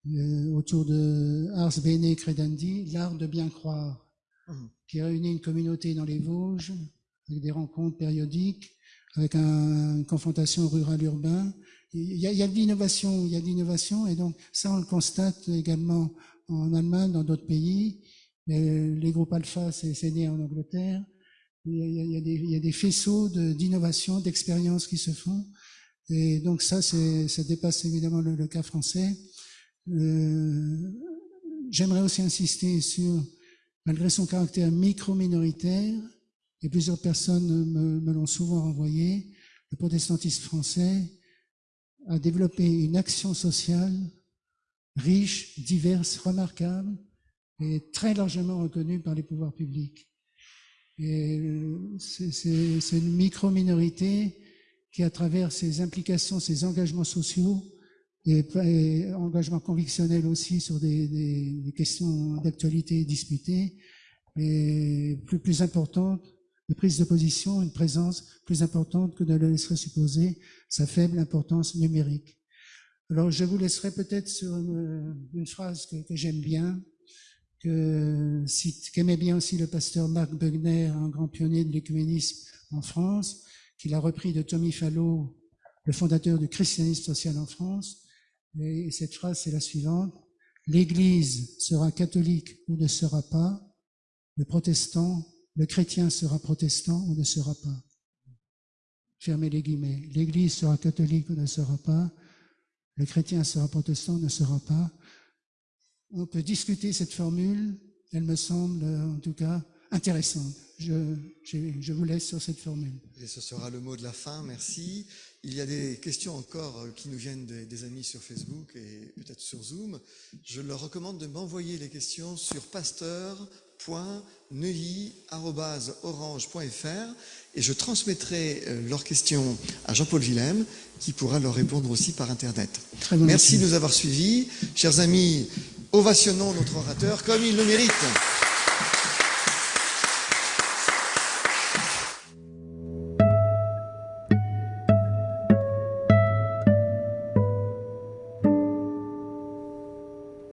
euh, autour de Ars Bene Credendi, l'art de bien croire, mmh. qui réunit une communauté dans les Vosges, avec des rencontres périodiques, avec un, une confrontation rural-urbain. Il y a, il y a de l'innovation, il y a de l'innovation, et donc ça on le constate également en Allemagne, dans d'autres pays. Les, groupes alpha, c'est né en Angleterre. Il y a, des, des faisceaux d'innovation, d'expériences qui se font. Et donc ça, ça dépasse évidemment le, cas français. Euh, J'aimerais aussi insister sur, malgré son caractère micro-minoritaire, et plusieurs personnes me, me l'ont souvent renvoyé, le protestantisme français a développé une action sociale riche, diverse, remarquable, et très largement reconnue par les pouvoirs publics. Et c'est une micro-minorité qui, à travers ses implications, ses engagements sociaux et, engagements convictionnels aussi sur des, questions d'actualité disputées, est plus, plus importante, une prise de position, une présence plus importante que de le laisserait supposer sa faible importance numérique. Alors, je vous laisserai peut-être sur une, phrase que, que j'aime bien, que qu'aimait bien aussi le pasteur Marc Bugner, un grand pionnier de l'écuménisme en France, qu'il a repris de Tommy Fallot, le fondateur du christianisme social en France. Et cette phrase, c'est la suivante. L'Église sera catholique ou ne sera pas. Le protestant, le chrétien sera protestant ou ne sera pas. Fermez les guillemets. L'Église sera catholique ou ne sera pas. Le chrétien sera protestant ou ne sera pas on peut discuter cette formule. Elle me semble, en tout cas, intéressante. Je, vous laisse sur cette formule. Et ce sera le mot de la fin. Merci. Il y a des questions encore euh, qui nous viennent des, des amis sur Facebook et peut-être sur Zoom. Je leur recommande de m'envoyer les questions sur pasteur.neuilly.orange.fr et je transmettrai euh, leurs questions à Jean-Paul Willem qui pourra leur répondre aussi par Internet. Merci de nous avoir suivis. Chers amis, ovationnons notre orateur comme il le mérite.